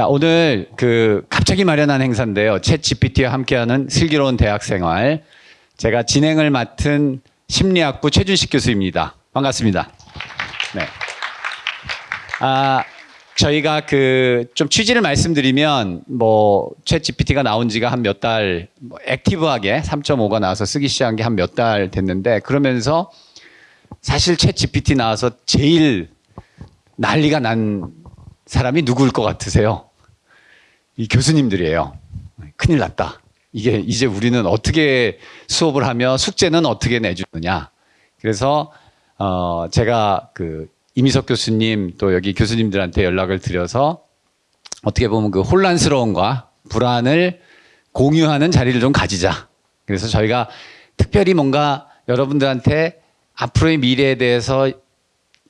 자, 오늘 그 갑자기 마련한 행사인데요. 챗 GPT와 함께하는 슬기로운 대학 생활. 제가 진행을 맡은 심리학부 최준식 교수입니다. 반갑습니다. 네. 아, 저희가 그 좀 취지를 말씀드리면 뭐챗 GPT가 나온 지가 한 몇 달, 뭐 액티브하게 3.5가 나와서 쓰기 시작한 게 한 몇 달 됐는데 그러면서 사실 챗 GPT 나와서 제일 난리가 난 사람이 누구일 것 같으세요? 이 교수님들이에요. 큰일 났다. 이게 이제 우리는 어떻게 수업을 하며 숙제는 어떻게 내주느냐. 그래서 어 제가 그 이미석 교수님 또 여기 교수님들한테 연락을 드려서 어떻게 보면 그 혼란스러움과 불안을 공유하는 자리를 좀 가지자. 그래서 저희가 특별히 뭔가 여러분들한테 앞으로의 미래에 대해서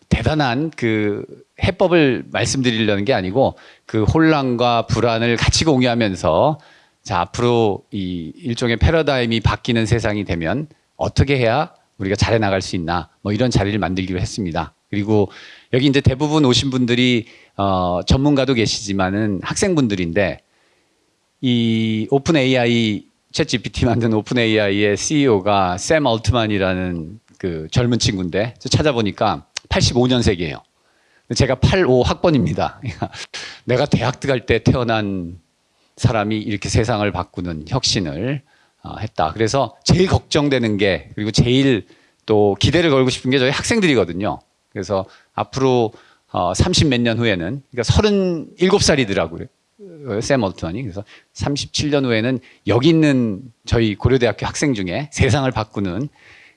대단한 그 해법을 말씀드리려는 게 아니고 그 혼란과 불안을 같이 공유하면서 자 앞으로 이 일종의 패러다임이 바뀌는 세상이 되면 어떻게 해야 우리가 잘해 나갈 수 있나 뭐 이런 자리를 만들기로 했습니다. 그리고 여기 이제 대부분 오신 분들이 어 전문가도 계시지만은 학생분들인데 이 오픈 AI 챗 GPT 만든 오픈 AI의 CEO가 샘 얼트만이라는 그 젊은 친구인데 찾아보니까 85년생이에요. 제가 85 학번입니다. 내가 대학 들어갈 때 태어난 사람이 이렇게 세상을 바꾸는 혁신을 어, 했다. 그래서 제일 걱정되는 게 그리고 제일 또 기대를 걸고 싶은 게 저희 학생들이거든요. 그래서 앞으로 어, 30 몇 년 후에는 그러니까 37살이더라고요. 샘 얼트만이 그래서 37년 후에는 여기 있는 저희 고려대학교 학생 중에 세상을 바꾸는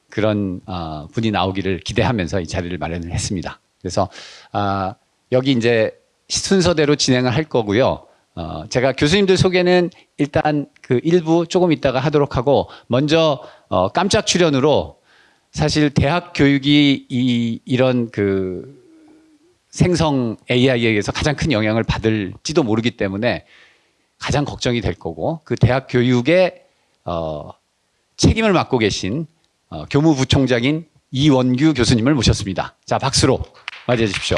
그런 어, 분이 나오기를 기대하면서 이 자리를 마련을 했습니다. 그래서 아, 여기 이제 순서대로 진행을 할 거고요. 어, 제가 교수님들 소개는 일단 그 일부 조금 있다가 하도록 하고 먼저 어, 깜짝 출연으로 사실 대학 교육이 이, 이런 그 생성 AI에 의해서 가장 큰 영향을 받을지도 모르기 때문에 가장 걱정이 될 거고 그 대학 교육의 어, 책임을 맡고 계신 어, 교무부총장인 이원규 교수님을 모셨습니다. 자 박수로 맞이해 주십시오.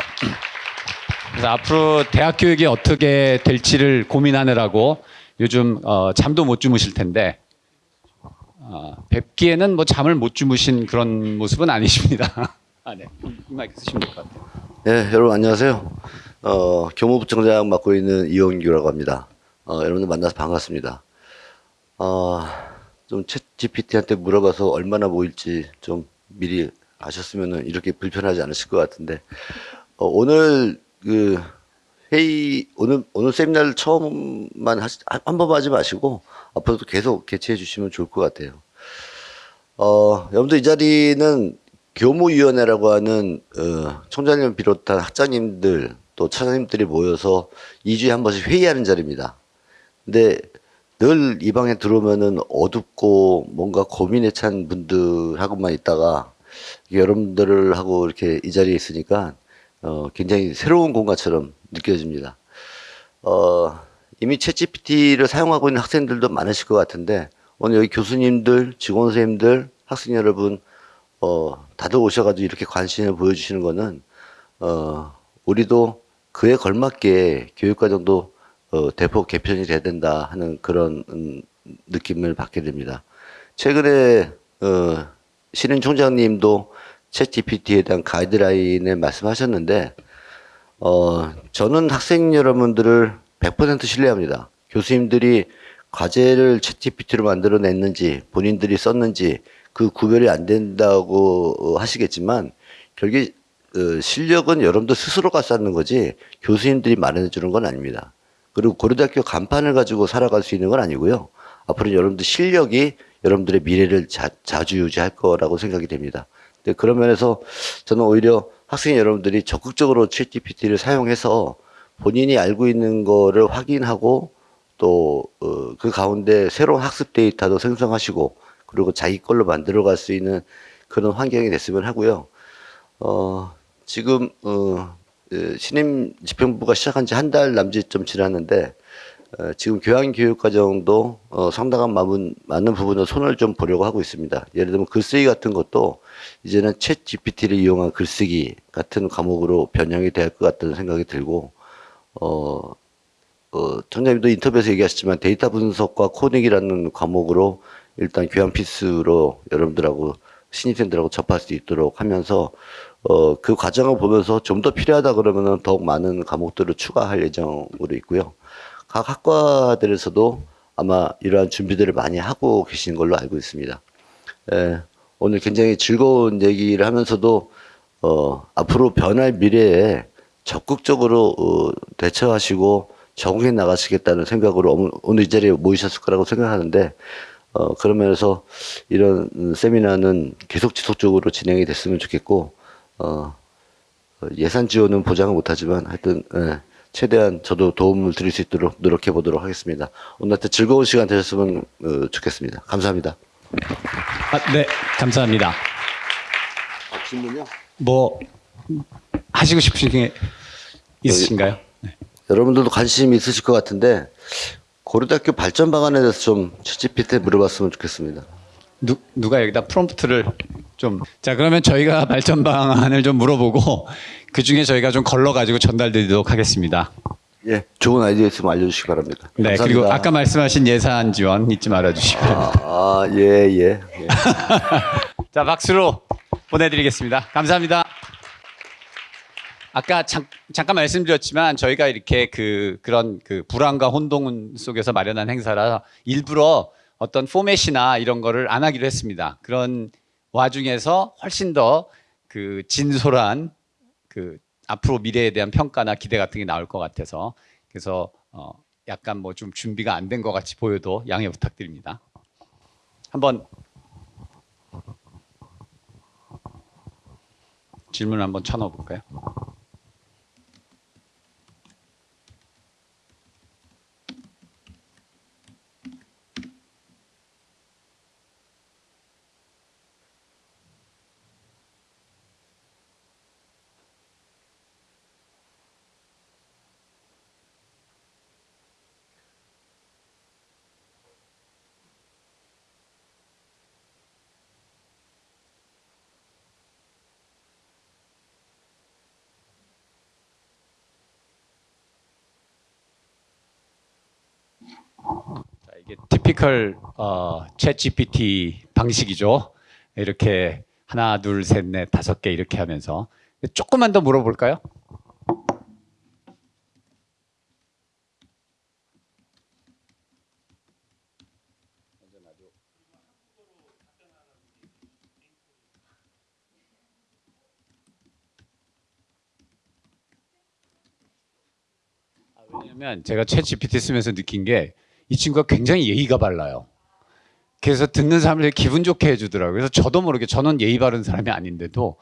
그래서 앞으로 대학 교육이 어떻게 될지를 고민하느라고 요즘 어, 잠도 못 주무실 텐데 어, 뵙기에는 뭐 잠을 못 주무신 그런 모습은 아니십니다. 아, 네. 이 마이크 쓰시면 될 것 같아요. 네, 여러분 안녕하세요. 어, 교무부총장 맡고 있는 이원규라고 합니다. 어, 여러분들 만나서 반갑습니다. 어, 좀챗 GPT한테 물어봐서 얼마나 모일지 좀 미리 아셨으면 이렇게 불편하지 않으실 것 같은데 어, 오늘 그 회의 오늘 오늘 세미나를 처음만 하시, 한 번만 하지 마시고 앞으로도 계속 개최해 주시면 좋을 것 같아요. 어, 여러분들 이 자리는 교무위원회라고 하는 어, 총장님 비롯한 학장님들 또 차장님들이 모여서 2주에 한 번씩 회의하는 자리입니다. 근데 늘 이 방에 들어오면은 어둡고 뭔가 고민에 찬 분들하고만 있다가 여러분들을 하고 이렇게 이 자리에 있으니까 어, 굉장히 새로운 공간처럼 느껴집니다. 어, 이미 챗GPT를 사용하고 있는 학생들도 많으실 것 같은데 오늘 여기 교수님들, 직원 선생님들, 학생 여러분 어, 다들 오셔가지고 이렇게 관심을 보여주시는 거는 어, 우리도 그에 걸맞게 교육과정도 어, 대폭 개편이 돼야 된다 하는 그런 음, 느낌을 받게 됩니다. 최근에 어, 신인 총장님도 챗 GPT에 대한 가이드라인을 말씀하셨는데 어, 저는 학생 여러분들을 100% 신뢰합니다. 교수님들이 과제를 챗 GPT로 만들어냈는지 본인들이 썼는지 그 구별이 안 된다고 하시겠지만 결국 어, 실력은 여러분들 스스로가 쌓는 거지 교수님들이 마련해 주는 건 아닙니다. 그리고 고려대학교 간판을 가지고 살아갈 수 있는 건 아니고요. 앞으로 여러분들 실력이 여러분들의 미래를 자, 자주 유지할 거라고 생각이 됩니다. 근데 그런 면에서 저는 오히려 학생 여러분들이 적극적으로 챗 GPT를 사용해서 본인이 알고 있는 거를 확인하고 또그 어, 가운데 새로운 학습 데이터도 생성하시고 그리고 자기 걸로 만들어 갈 수 있는 그런 환경이 됐으면 하고요. 어, 지금 어, 예, 신임 집행부가 시작한 지 한 달 남짓 좀 지났는데 어, 지금 교양교육과정도 어, 상당한 많은, 많은 부분을 손을 좀 보려고 하고 있습니다. 예를 들면 글쓰기 같은 것도 이제는 챗 GPT를 이용한 글쓰기 같은 과목으로 변형이 될 것 같다는 생각이 들고 어, 청장님도 인터뷰에서 얘기하셨지만 데이터 분석과 코딩이라는 과목으로 일단 교양 필수로 여러분들하고 신입생들하고 접할 수 있도록 하면서 어, 그 과정을 보면서 좀 더 필요하다 그러면 은 더욱 많은 과목들을 추가할 예정으로 있고요. 각 학과들에서도 아마 이러한 준비들을 많이 하고 계신 걸로 알고 있습니다. 예, 오늘 굉장히 즐거운 얘기를 하면서도 어, 앞으로 변할 미래에 적극적으로 어, 대처하시고 적응해 나가시겠다는 생각으로 오늘- 이 자리에 모이셨을 거라고 생각하는데 어, 그런 면에서 이런 음, 세미나는 계속 지속적으로 진행이 됐으면 좋겠고 어, 어, 예산 지원은 보장을 못하지만 하여튼 예, 최대한 저도 도움을 드릴 수 있도록 노력해 보도록 하겠습니다. 오늘 하여튼 즐거운 시간 되셨으면 어, 좋겠습니다. 감사합니다. 아, 네, 감사합니다. 질문요? 뭐 하시고 싶으신 게 있으신가요? 네. 여러분들도 관심이 있으실 것 같은데 고려대학교 발전 방안에 대해서 좀 채찌피트에 물어봤으면 좋겠습니다. 누, 누가 여기다 프롬프트를 좀. 자, 그러면 저희가 발전 방안을 좀 물어보고 그 중에 저희가 좀 걸러가지고 전달드리도록 하겠습니다. 예, 좋은 아이디어 있으면 알려주시기 바랍니다. 네, 감사합니다. 그리고 아까 말씀하신 예산 지원 잊지 말아주시고. 아, 아, 예, 예. 예. 자, 박수로 보내드리겠습니다. 감사합니다. 아까 잠, 잠깐 말씀드렸지만 저희가 이렇게 그 그런 그 불안과 혼동 속에서 마련한 행사라 일부러 어떤 포맷이나 이런 거를 안 하기로 했습니다. 그런 와중에서 훨씬 더 그 진솔한 그 앞으로 미래에 대한 평가나 기대 같은 게 나올 것 같아서 그래서 어 약간 뭐 좀 준비가 안 된 것 같이 보여도 양해 부탁드립니다. 한번 질문 한번 쳐넣어 볼까요? 자, 티피컬 어, 챗 GPT 방식이죠. 이렇게 하나, 둘, 셋, 넷, 다섯 개 이렇게 하면서 조금만 더 물어볼까요? 왜냐면 제가 챗 GPT 쓰면서 느낀 게 이 친구가 굉장히 예의가 발라요. 그래서 듣는 사람들 기분 좋게 해주더라고요. 그래서 저도 모르게 저는 예의 바른 사람이 아닌데도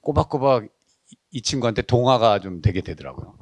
꼬박꼬박 이- 이 친구한테 동화가 좀 되게 되더라고요.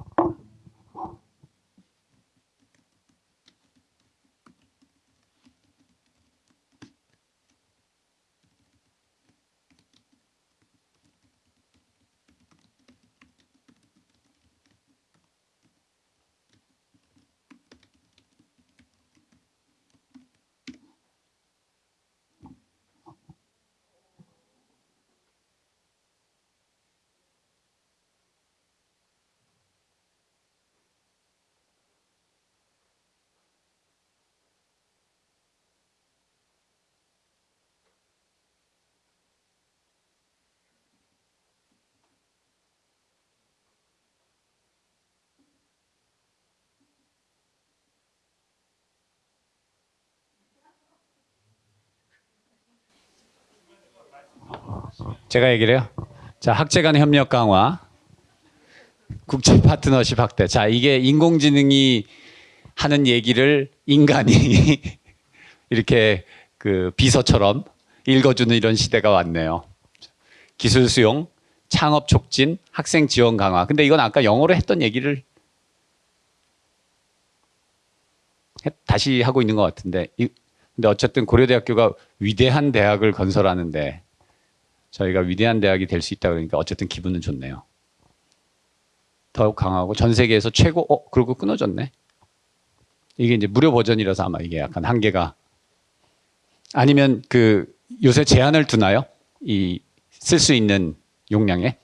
제가 얘기를 해요. 자, 학제 간 협력 강화, 국제 파트너십 확대. 자, 이게 인공지능이 하는 얘기를 인간이 이렇게 그 비서처럼 읽어주는 이런 시대가 왔네요. 기술 수용, 창업 촉진, 학생 지원 강화. 근데 이건 아까 영어로 했던 얘기를 해- 다시 하고 있는 것 같은데. 이- 근데 어쨌든 고려대학교가 위대한 대학을 건설하는데 저희가 위대한 대학이 될 수 있다 그러니까 어쨌든 기분은 좋네요. 더욱 강하고 전 세계에서 최고 어 그리고 끊어졌네. 이게 이제 무료 버전이라서 아마 이게 약간 한계가 아니면 그 요새 제한을 두나요? 이 쓸 수 있는 용량에.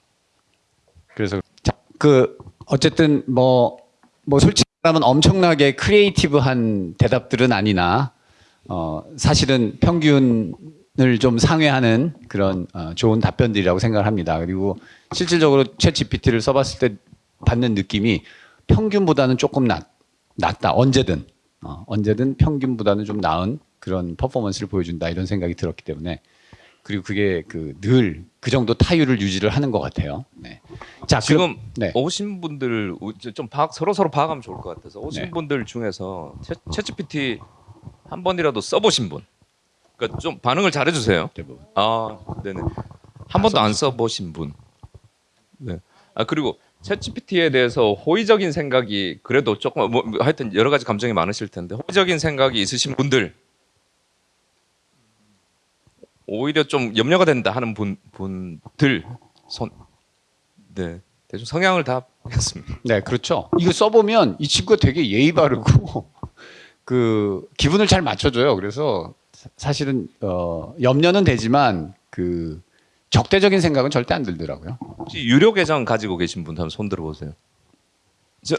그래서 자, 그 어쨌든 뭐뭐 솔직히 사람은 엄청나게 creative한 대답들은 아니나 어, 사실은 평균 을좀 상회하는 그런 어, 좋은 답변들이라고 생각을 합니다. 그리고 실질적으로 챗 GPT를 써봤을 때 받는 느낌이 평균보다는 조금 낮, 낮다. 언제든 어, 언제든 평균보다는 좀 나은 그런 퍼포먼스를 보여준다 이런 생각이 들었기 때문에 그리고 그게 그 늘 그 정도 타율을 유지를 하는 것 같아요. 네. 자 지금 네. 오신 분들 좀 파악, 서로 서로 파악하면 좋을 것 같아서 오신 네. 분들 중에서 채, 챗GPT 한 번이라도 써보신 분, 그러니까 좀 반응을 잘해주세요. 대부분. 아, 네네. 한 번도 안 써보신 분. 네. 아 그리고 챗GPT에 대해서 호의적인 생각이 그래도 조금 뭐뭐 하여튼 여러 가지 감정이 많으실 텐데 호의적인 생각이 있으신 분들 오히려 좀 염려가 된다 하는 분 분들 손. 네. 대충 성향을 다 보겠습니다. 네, 그렇죠. 이거 써보면 이 친구가 되게 예의 바르고 그 기분을 잘 맞춰줘요. 그래서 사- 사실은 어, 염려는 되지만 그 적대적인 생각은 절대 안 들더라고요. 혹시 유료 계정 가지고 계신 분 한번 손 들어보세요. 저,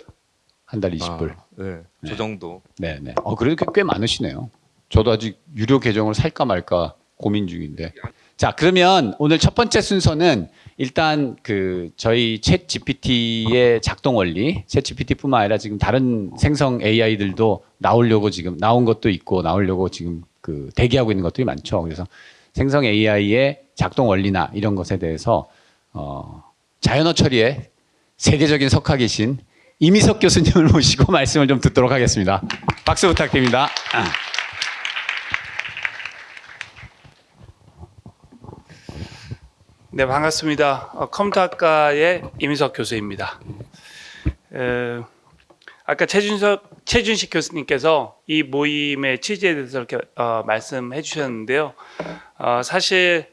한 달 20불. 아, 네, 저 정도. 네, 네. 어, 그래도 꽤, 꽤 많으시네요. 저도 아직 유료 계정을 살까 말까 고민 중인데. 자, 그러면 오늘 첫 번째 순서는 일단 그 저희 챗 GPT의 작동 원리, 챗 GPT뿐만 아니라 지금 다른 생성 AI들도 나오려고 지금 나온 것도 있고 나오려고 지금 그 대기하고 있는 것들이 많죠. 그래서 생성 AI의 작동 원리나 이런 것에 대해서 어, 자연어 처리에 세계적인 석학이신 이미석 교수님을 모시고 말씀을 좀 듣도록 하겠습니다. 박수 부탁드립니다. 아. 네, 반갑습니다. 어, 컴퓨터학과의 이민석 교수입니다. 에, 아까 최준석, 최준식 교수님께서 이 모임의 취지에 대해서 이렇게 어, 말씀해 주셨는데요. 어, 사실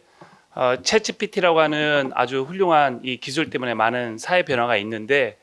어, 챗GPT라고 하는 아주 훌륭한 이 기술 때문에 많은 사회 변화가 있는데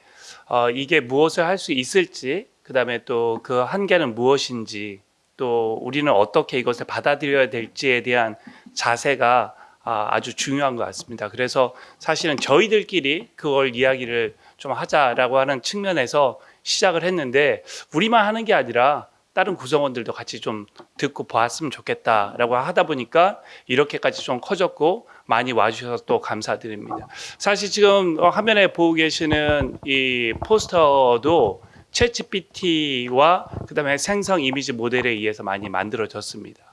어, 이게 무엇을 할 수 있을지, 그 다음에 또 그 한계는 무엇인지, 또 우리는 어떻게 이것을 받아들여야 될지에 대한 자세가 아, 아주 중요한 것 같습니다. 그래서 사실은 저희들끼리 그걸 이야기를 좀 하자라고 하는 측면에서 시작을 했는데 우리만 하는 게 아니라 다른 구성원들도 같이 좀 듣고 보았으면 좋겠다라고 하다 보니까 이렇게까지 좀 커졌고 많이 와주셔서 또 감사드립니다. 사실 지금 어, 화면에 보고 계시는 이 포스터도 챗GPT와 그 다음에 생성 이미지 모델에 의해서 많이 만들어졌습니다.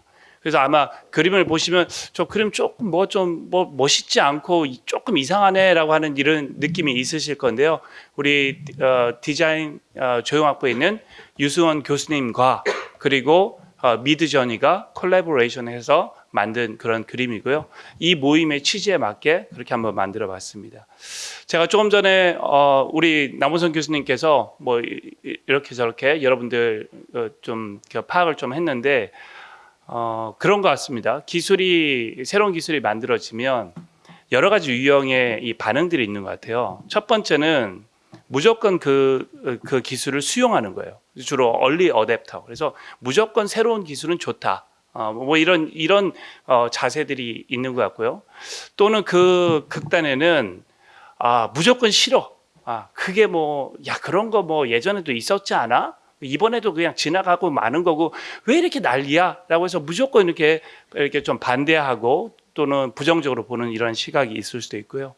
그래서 아마 그림을 보시면 저 그림 조금 뭐좀뭐 멋있지 않고 조금 이상하네라고 하는 이런 느낌이 있으실 건데요. 우리 어, 디자인 어, 조형학부에 있는 유수원 교수님과 그리고 어, 미드저니가 콜라보레이션해서 만든 그런 그림이고요. 이 모임의 취지에 맞게 그렇게 한번 만들어 봤습니다. 제가 조금 전에 어, 우리 남원선 교수님께서 뭐 이렇게 저렇게 여러분들 어, 좀 파악을 좀 했는데 어, 그런 것 같습니다. 기술이 새로운 기술이 만들어지면 여러 가지 유형의 이 반응들이 있는 것 같아요. 첫 번째는 무조건 그, 그 기술을 수용하는 거예요. 주로 얼리 어댑터. 그래서 무조건 새로운 기술은 좋다. 어, 뭐 이런 이런 어, 자세들이 있는 것 같고요. 또는 그 극단에는 아 무조건 싫어. 아 그게 뭐 야 그런 거 뭐 예전에도 있었지 않아? 이번에도 그냥 지나가고 마는 거고 왜 이렇게 난리야?라고 해서 무조건 이렇게 이렇게 좀 반대하고 또는 부정적으로 보는 이런 시각이 있을 수도 있고요.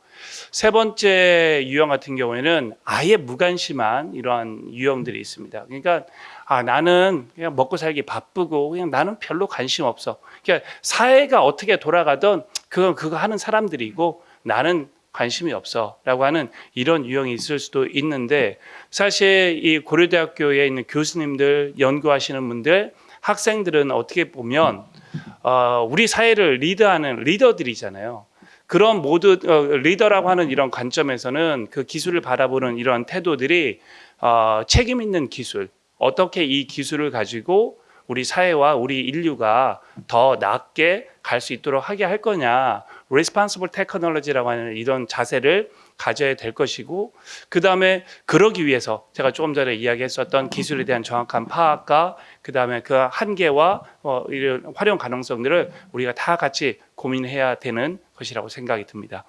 세 번째 유형 같은 경우에는 아예 무관심한 이러한 유형들이 있습니다. 그러니까 아 나는 그냥 먹고 살기 바쁘고 그냥 나는 별로 관심 없어. 그러니까 사회가 어떻게 돌아가든 그건 그거 하는 사람들이고 나는 관심이 없어 라고 하는 이런 유형이 있을 수도 있는데 사실 이 고려대학교에 있는 교수님들 연구하시는 분들 학생들은 어떻게 보면 어, 우리 사회를 리드하는 리더들이잖아요. 그런 모두 어, 리더라고 하는 이런 관점에서는 그 기술을 바라보는 이런 태도들이 어, 책임 있는 기술 어떻게 이 기술을 가지고 우리 사회와 우리 인류가 더 낮게 갈 수 있도록 하게 할 거냐 responsible technology라고 하는 이런 자세를 가져야 될 것이고 그 다음에 그러기 위해서 제가 조금 전에 이야기했었던 기술에 대한 정확한 파악과 그 다음에 그 한계와 어, 이런 활용 가능성들을 우리가 다 같이 고민해야 되는 것이라고 생각이 듭니다.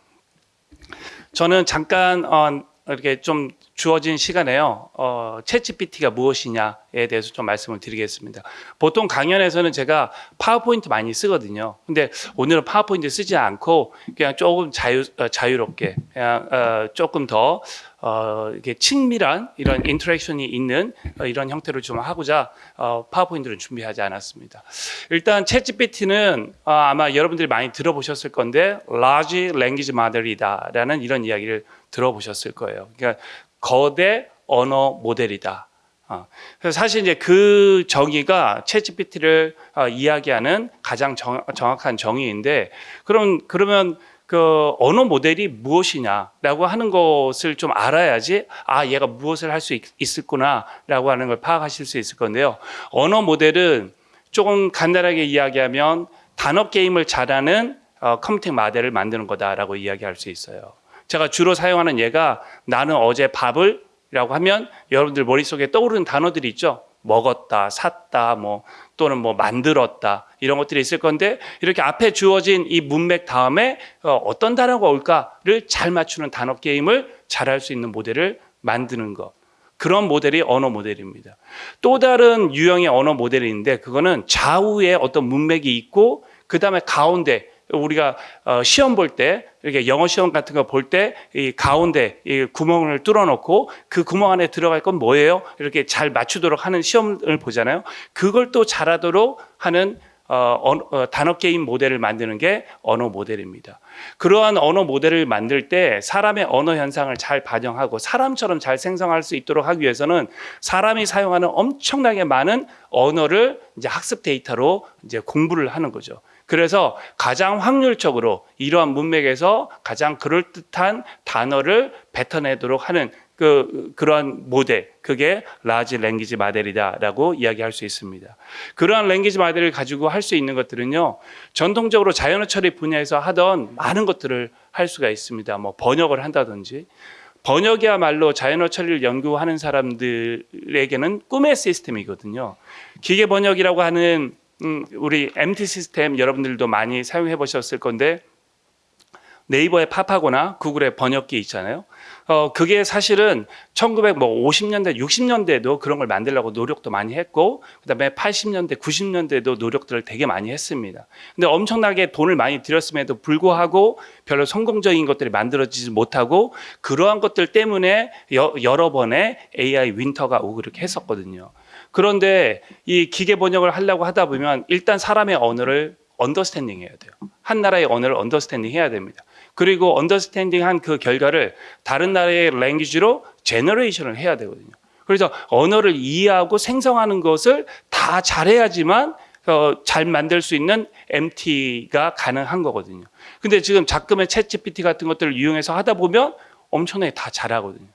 저는 잠깐 어, 이렇게 좀 주어진 시간에요. 어, 챗GPT가 무엇이냐에 대해서 좀 말씀을 드리겠습니다. 보통 강연에서는 제가 파워포인트 많이 쓰거든요. 근데 오늘은 파워포인트 쓰지 않고 그냥 조금 자유 어, 자유롭게 그냥 어, 조금 더 어, 이렇게 친밀한 이런 interaction이 있는 어, 이런 형태로 좀 하고자 어, 파워포인트를 준비하지 않았습니다. 일단 챗GPT는 어, 아마 여러분들이 많이 들어보셨을 건데 large language model이다라는 이런 이야기를 들어보셨을 거예요. 그러니까 거대 언어 모델이다. 어, 그래서 사실 이제 그 정의가 챗GPT를 어, 이야기하는 가장 정, 정확한 정의인데 그럼 그러면 그 언어 모델이 무엇이냐라고 하는 것을 좀 알아야지 아 얘가 무엇을 할 수 있을구나라고 하는 걸 파악하실 수 있을 건데요. 언어 모델은 조금 간단하게 이야기하면 단어 게임을 잘하는 어, 컴퓨팅 모델을 만드는 거다라고 이야기할 수 있어요. 제가 주로 사용하는 예가 나는 어제 밥을 라고 하면 여러분들 머릿속에 떠오르는 단어들이 있죠. 먹었다, 샀다, 뭐 또는 뭐 만들었다 이런 것들이 있을 건데 이렇게 앞에 주어진 이 문맥 다음에 어, 어떤 단어가 올까를 잘 맞추는 단어 게임을 잘 할 수 있는 모델을 만드는 것. 그런 모델이 언어 모델입니다. 또 다른 유형의 언어 모델이 있는데 그거는 좌우에 어떤 문맥이 있고 그 다음에 가운데 우리가 어, 시험 볼 때 이렇게 영어 시험 같은 거 볼 때 이 가운데 이 구멍을 뚫어놓고 그 구멍 안에 들어갈 건 뭐예요? 이렇게 잘 맞추도록 하는 시험을 보잖아요. 그걸 또 잘하도록 하는 어, 언- 어, 단어 게임 모델을 만드는 게 언어 모델입니다. 그러한 언어 모델을 만들 때 사람의 언어 현상을 잘 반영하고 사람처럼 잘 생성할 수 있도록 하기 위해서는 사람이 사용하는 엄청나게 많은 언어를 이제 학습 데이터로 이제 공부를 하는 거죠. 그래서 가장 확률적으로 이러한 문맥에서 가장 그럴듯한 단어를 뱉어내도록 하는 그 그러한 모델 그게 large language model이다라고 이야기할 수 있습니다. 그러한 language model을 가지고 할 수 있는 것들은요. 전통적으로 자연어 처리 분야에서 하던 많은 것들을 할 수가 있습니다. 뭐 번역을 한다든지 번역이야말로 자연어 처리를 연구하는 사람들에게는 꿈의 시스템이거든요. 기계 번역이라고 하는 음, 우리 MT 시스템 여러분들도 많이 사용해 보셨을 건데 네이버에 팝하거나 구글에 번역기 있잖아요. 어, 그게 사실은 1950년대, 60년대에도 그런 걸 만들려고 노력도 많이 했고, 그 다음에 80년대, 90년대에도 노력들을 되게 많이 했습니다. 근데 엄청나게 돈을 많이 들였음에도 불구하고 별로 성공적인 것들이 만들어지지 못하고, 그러한 것들 때문에 여, 여러 번의 AI winter가 오고 그렇게 했었거든요. 그런데 이 기계 번역을 하려고 하다 보면 일단 사람의 언어를 understanding 해야 돼요. 한 나라의 언어를 understanding 해야 됩니다. 그리고 understanding 한 그 결과를 다른 나라의 language로 generation을 해야 되거든요. 그래서 언어를 이해하고 생성하는 것을 다 잘해야지만 어, 잘 만들 수 있는 MT가 가능한 거거든요. 근데 지금 작금의 챗 GPT 같은 것들을 이용해서 하다 보면 엄청나게 다 잘하거든요.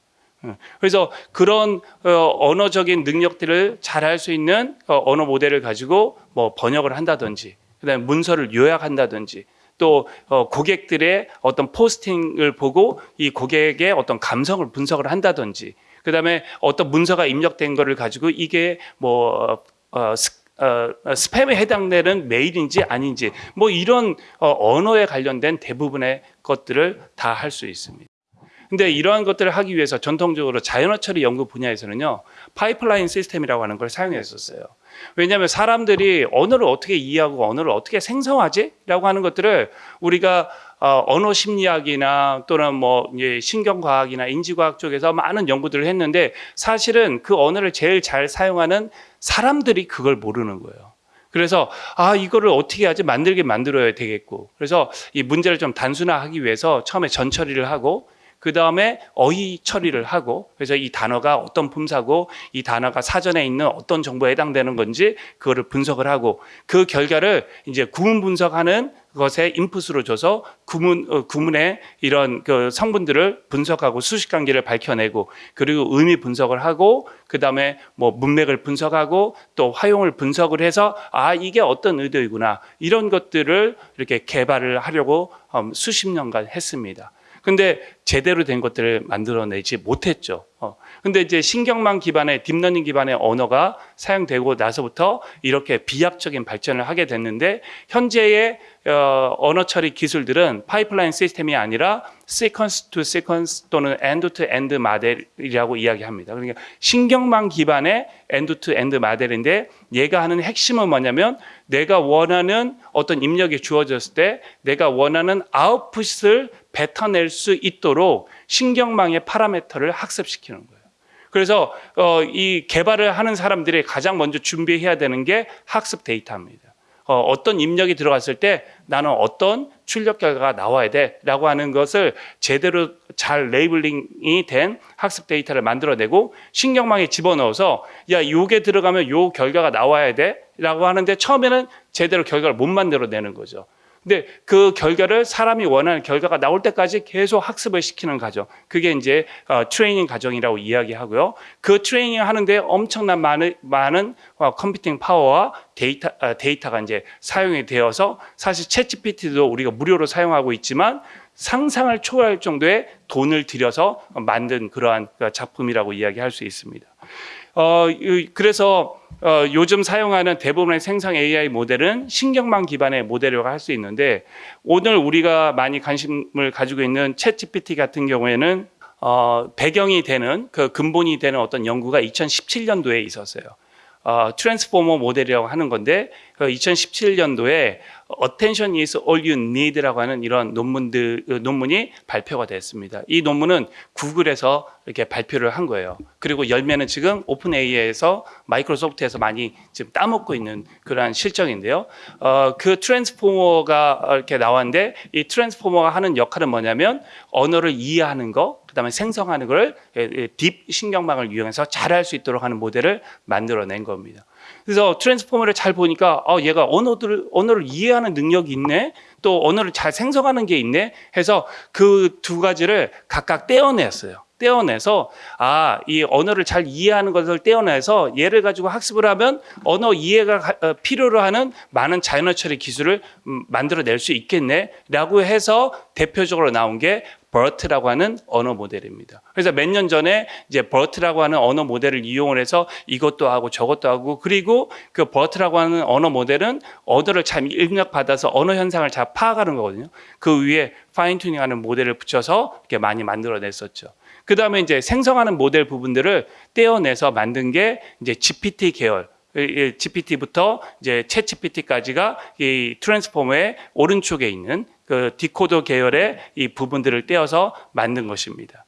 예. 그래서 그런 어, 언어적인 능력들을 잘할 수 있는 어, 언어 모델을 가지고 뭐 번역을 한다든지, 그다음에 문서를 요약한다든지, 또 어, 고객들의 어떤 포스팅을 보고 이 고객의 어떤 감성을 분석을 한다든지, 그다음에 어떤 문서가 입력된 거를 가지고 이게 뭐 어, 스, 어, 스팸에 해당되는 메일인지 아닌지 뭐 이런 어, 언어에 관련된 대부분의 것들을 다 할 수 있습니다. 근데 이러한 것들을 하기 위해서 전통적으로 자연어 처리 연구 분야에서는요 파이프라인 시스템이라고 하는 걸 사용했었어요. 왜냐하면 사람들이 언어를 어떻게 이해하고 언어를 어떻게 생성하지?라고 하는 것들을 우리가 어, 언어 심리학이나 또는 뭐 이제 신경과학이나 인지과학 쪽에서 많은 연구들을 했는데 사실은 그 언어를 제일 잘 사용하는 사람들이 그걸 모르는 거예요. 그래서 아 이거를 어떻게 하지 만들게 만들어야 되겠고 그래서 이 문제를 좀 단순화하기 위해서 처음에 전 처리를 하고 그 다음에 어휘 처리를 하고 그래서 이 단어가 어떤 품사고 이 단어가 사전에 있는 어떤 정보에 해당되는 건지 그거를 분석을 하고 그 결과를 이제 구문 분석하는 것에 인풋으로 줘서 구문 어, 구문의 이런 그 성분들을 분석하고 수식 관계를 밝혀내고 그리고 의미 분석을 하고 그 다음에 뭐 문맥을 분석하고 또 화용을 분석을 해서 아 이게 어떤 의도이구나 이런 것들을 이렇게 개발을 하려고 음, 수십 년간 했습니다. 근데 제대로 된 것들을 만들어내지 못했죠. 어, 근데 이제 신경망 기반의 딥러닝 기반의 언어가 사용되고 나서부터 이렇게 비약적인 발전을 하게 됐는데 현재의 어, 언어 처리 기술들은 파이프라인 시스템이 아니라 sequence 또는 end to end 모델이라고 이야기합니다. 그러니까 신경망 기반의 end to 모델인데 얘가 하는 핵심은 뭐냐면 내가 원하는 어떤 입력이 주어졌을 때 내가 원하는 아웃풋을 뱉어낼 수 있도록 신경망의 파라미터를 학습시키는 거예요. 그래서 어, 이 개발을 하는 사람들이 가장 먼저 준비해야 되는 게 학습 데이터입니다. 어, 어떤 입력이 들어갔을 때 나는 어떤 출력 결과가 나와야 돼라고 하는 것을 제대로 잘 labeling이 된 학습 데이터를 만들어내고 신경망에 집어넣어서 야 요게 들어가면 요 결과가 나와야 돼라고 하는데 처음에는 제대로 결과를 못 만들어내는 거죠. 근데 그 결과를 사람이 원하는 결과가 나올 때까지 계속 학습을 시키는 과정. 그게 이제 어, 트레이닝 과정이라고 이야기하고요. 그 트레이닝 하는데 엄청난 많은, 많은 어, 컴퓨팅 파워와 데이터, 어, 데이터가 이제 사용이 되어서 사실 챗 GPT도 우리가 무료로 사용하고 있지만 상상을 초월할 정도의 돈을 들여서 만든 그러한 작품이라고 이야기할 수 있습니다. 어, 이- 그래서 어, 요즘 사용하는 대부분의 생성 AI 모델은 신경망 기반의 모델이라고 할 수 있는데 오늘 우리가 많이 관심을 가지고 있는 챗 GPT 같은 경우에는 어, 배경이 되는 그 근본이 되는 어떤 연구가 2017년도에 있었어요. 어, 트랜스포머 모델이라고 하는 건데 그 2017년도에 Attention is all you need라고 하는 이런 논문들 어, 논문이 발표가 됐습니다. 이 논문은 구글에서 이렇게 발표를 한 거예요. 그리고 열매는 지금 오픈 AI에서 마이크로소프트에서 많이 지금 따먹고 있는 그러한 실정인데요. 어, 그 트랜스포머가 이렇게 나왔는데 이 트랜스포머가 하는 역할은 뭐냐면 언어를 이해하는 거, 그 다음에 생성하는 걸 예, 예, 딥 신경망을 이용해서 잘 할 수 있도록 하는 모델을 만들어낸 겁니다. 그래서 트랜스포머를 잘 보니까 어, 얘가 언어들을 언어를 이해하는 능력이 있네. 또 언어를 잘 생성하는 게 있네. 해서 그 두 가지를 각각 떼어냈어요. 떼어내서 아, 이 언어를 잘 이해하는 것을 떼어내서 얘를 가지고 학습을 하면 언어 이해가 가- 어, 필요로 하는 많은 자연어 처리 기술을 음, 만들어낼 수 있겠네라고 해서 대표적으로 나온 게 BERT라고 하는 언어 모델입니다. 그래서 몇 년 전에 이제 BERT라고 하는 언어 모델을 이용을 해서 이것도 하고 저것도 하고 그리고 그 BERT라고 하는 언어 모델은 언어를 잘 입력받아서 언어 현상을 잘 파악하는 거거든요. 그 위에 fine tuning하는 모델을 붙여서 이렇게 많이 만들어냈었죠. 그 다음에 이제 생성하는 모델 부분들을 떼어내서 만든 게 이제 GPT 계열. GPT부터 이제 챗 GPT까지가 이 트랜스포머의 오른쪽에 있는 그 디코더 계열의 이 부분들을 떼어서 만든 것입니다.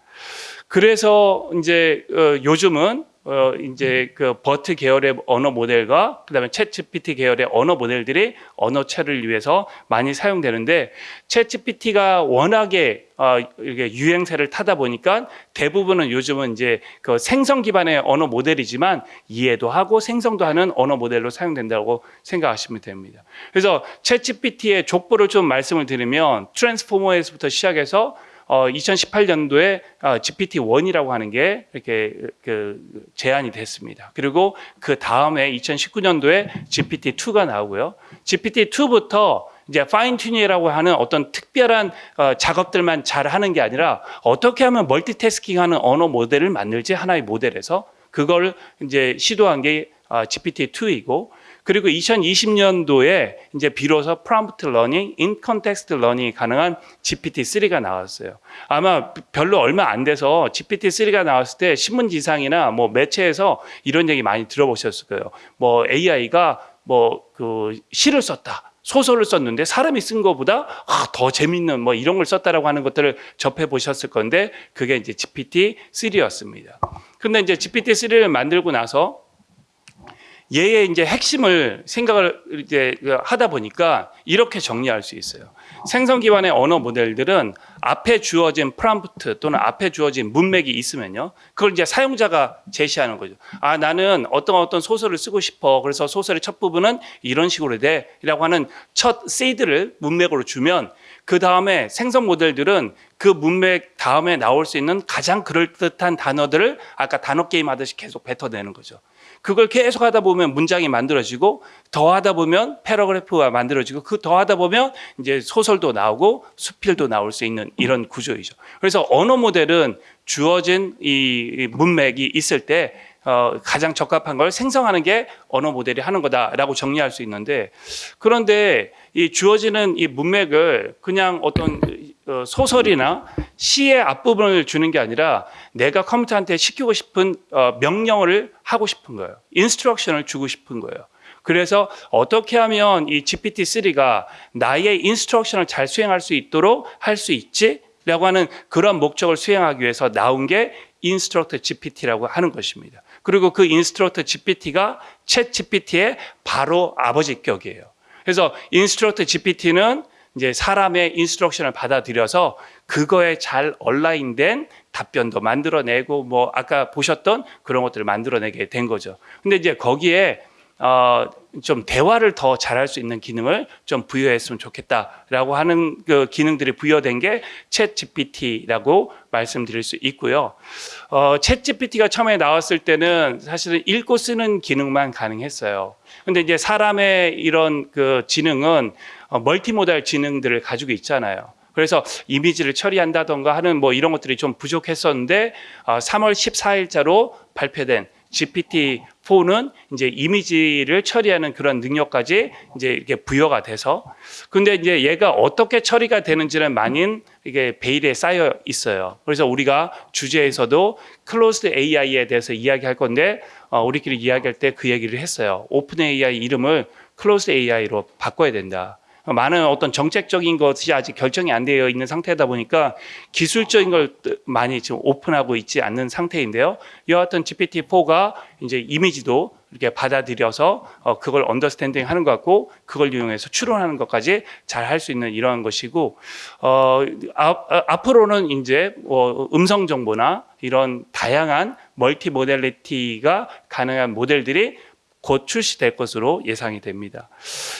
그래서 이제 어, 요즘은 어 이제 그 버트 계열의 언어 모델과 그다음에 챗 GPT 계열의 언어 모델들이 언어 처리를 위해서 많이 사용되는데 챗 GPT가 워낙에 어 이게 유행세를 타다 보니까 대부분은 요즘은 이제 그 생성 기반의 언어 모델이지만 이해도 하고 생성도 하는 언어 모델로 사용된다고 생각하시면 됩니다. 그래서 챗 GPT의 족보를 좀 말씀을 드리면 트랜스포머에서부터 시작해서 어, 2018년도에 어, GPT-1이라고 하는 게 이렇게 그 제안이 됐습니다. 그리고 그 다음에 2019년도에 GPT-2가 나오고요. GPT-2부터 이제 파인 튜닝이라고 하는 어떤 특별한 어, 작업들만 잘 하는 게 아니라 어떻게 하면 멀티태스킹하는 언어 모델을 만들지 하나의 모델에서 그걸 이제 시도한 게 어, GPT-2이고 그리고 2020년도에 이제 비로소 prompt learning, in context learning이 가능한 GPT-3가 나왔어요. 아마 별로 얼마 안 돼서 GPT-3가 나왔을 때 신문지상이나 뭐 매체에서 이런 얘기 많이 들어보셨을 거예요. 뭐 AI가 뭐 그 시를 썼다. 소설을 썼는데 사람이 쓴 것보다 아, 더 재밌는 뭐 이런 걸 썼다라고 하는 것들을 접해 보셨을 건데 그게 이제 GPT-3였습니다. 근데 이제 GPT-3를 만들고 나서 얘의 이제 핵심을 생각을 이제 하다 보니까 이렇게 정리할 수 있어요. 생성 기반의 언어 모델들은 앞에 주어진 프롬프트 또는 앞에 주어진 문맥이 있으면요. 그걸 이제 사용자가 제시하는 거죠. 아, 나는 어떤 어떤 소설을 쓰고 싶어. 그래서 소설의 첫 부분은 이런 식으로 돼. 라고 하는 첫 세이드를 문맥으로 주면 그 다음에 생성 모델들은 그 문맥 다음에 나올 수 있는 가장 그럴듯한 단어들을 아까 단어 게임 하듯이 계속 뱉어내는 거죠. 그걸 계속 하다 보면 문장이 만들어지고 더 하다 보면 패러그래프가 만들어지고 그더 하다 보면 이제 소설도 나오고 수필도 나올 수 있는 이런 구조이죠. 그래서 언어 모델은 주어진 이 문맥이 있을 때 어, 가장 적합한 걸 생성하는 게 언어 모델이 하는 거다라고 정리할 수 있는데 그런데 이 주어지는 이 문맥을 그냥 어떤 어, 소설이나 시의 앞부분을 주는 게 아니라 내가 컴퓨터한테 시키고 싶은 어, 명령을 하고 싶은 거예요. instruction을 주고 싶은 거예요. 그래서 어떻게 하면 이 GPT-3가 나의 instruction을 잘 수행할 수 있도록 할 수 있지? 라고 하는 그런 목적을 수행하기 위해서 나온 게 Instruct GPT라고 하는 것입니다. 그리고 그 Instruct GPT가 챗 GPT의 바로 아버지격이에요. 그래서 Instruct GPT는 이제 사람의 instruction을 받아들여서 그거에 잘 얼라인된 답변도 만들어내고 뭐 아까 보셨던 그런 것들을 만들어내게 된 거죠. 근데 이제 거기에 어, 좀 대화를 더 잘할 수 있는 기능을 좀 부여했으면 좋겠다라고 하는 그 기능들이 부여된 게 챗 GPT라고 말씀드릴 수 있고요. 어, 챗 GPT가 처음에 나왔을 때는 사실은 읽고 쓰는 기능만 가능했어요. 근데 이제 사람의 이런 그 지능은 어, multimodal 지능들을 가지고 있잖아요. 그래서 이미지를 처리한다던가 하는 뭐 이런 것들이 좀 부족했었는데 어, 3월 14일자로 발표된 GPT-4는 이제 이미지를 처리하는 그런 능력까지 이제 이렇게 부여가 돼서 근데 이제 얘가 어떻게 처리가 되는지는 많은 이게 베일에 쌓여 있어요. 그래서 우리가 주제에서도 closed AI에 대해서 이야기할 건데 어, 우리끼리 이야기할 때 그 얘기를 했어요. Open AI 이름을 closed AI로 바꿔야 된다. 많은 어떤 정책적인 것이 아직 결정이 안 되어 있는 상태다 보니까 기술적인 걸 많이 지금 오픈하고 있지 않는 상태인데요. 여하튼 GPT-4가 이제 이미지도 이렇게 받아들여서 어, 그걸 understanding 하는 것 같고 그걸 이용해서 추론하는 것까지 잘 할 수 있는 이러한 것이고 어, 앞, 앞으로는 이제 어, 음성 정보나 이런 다양한 multi modality가 가능한 모델들이 곧 출시될 것으로 예상이 됩니다.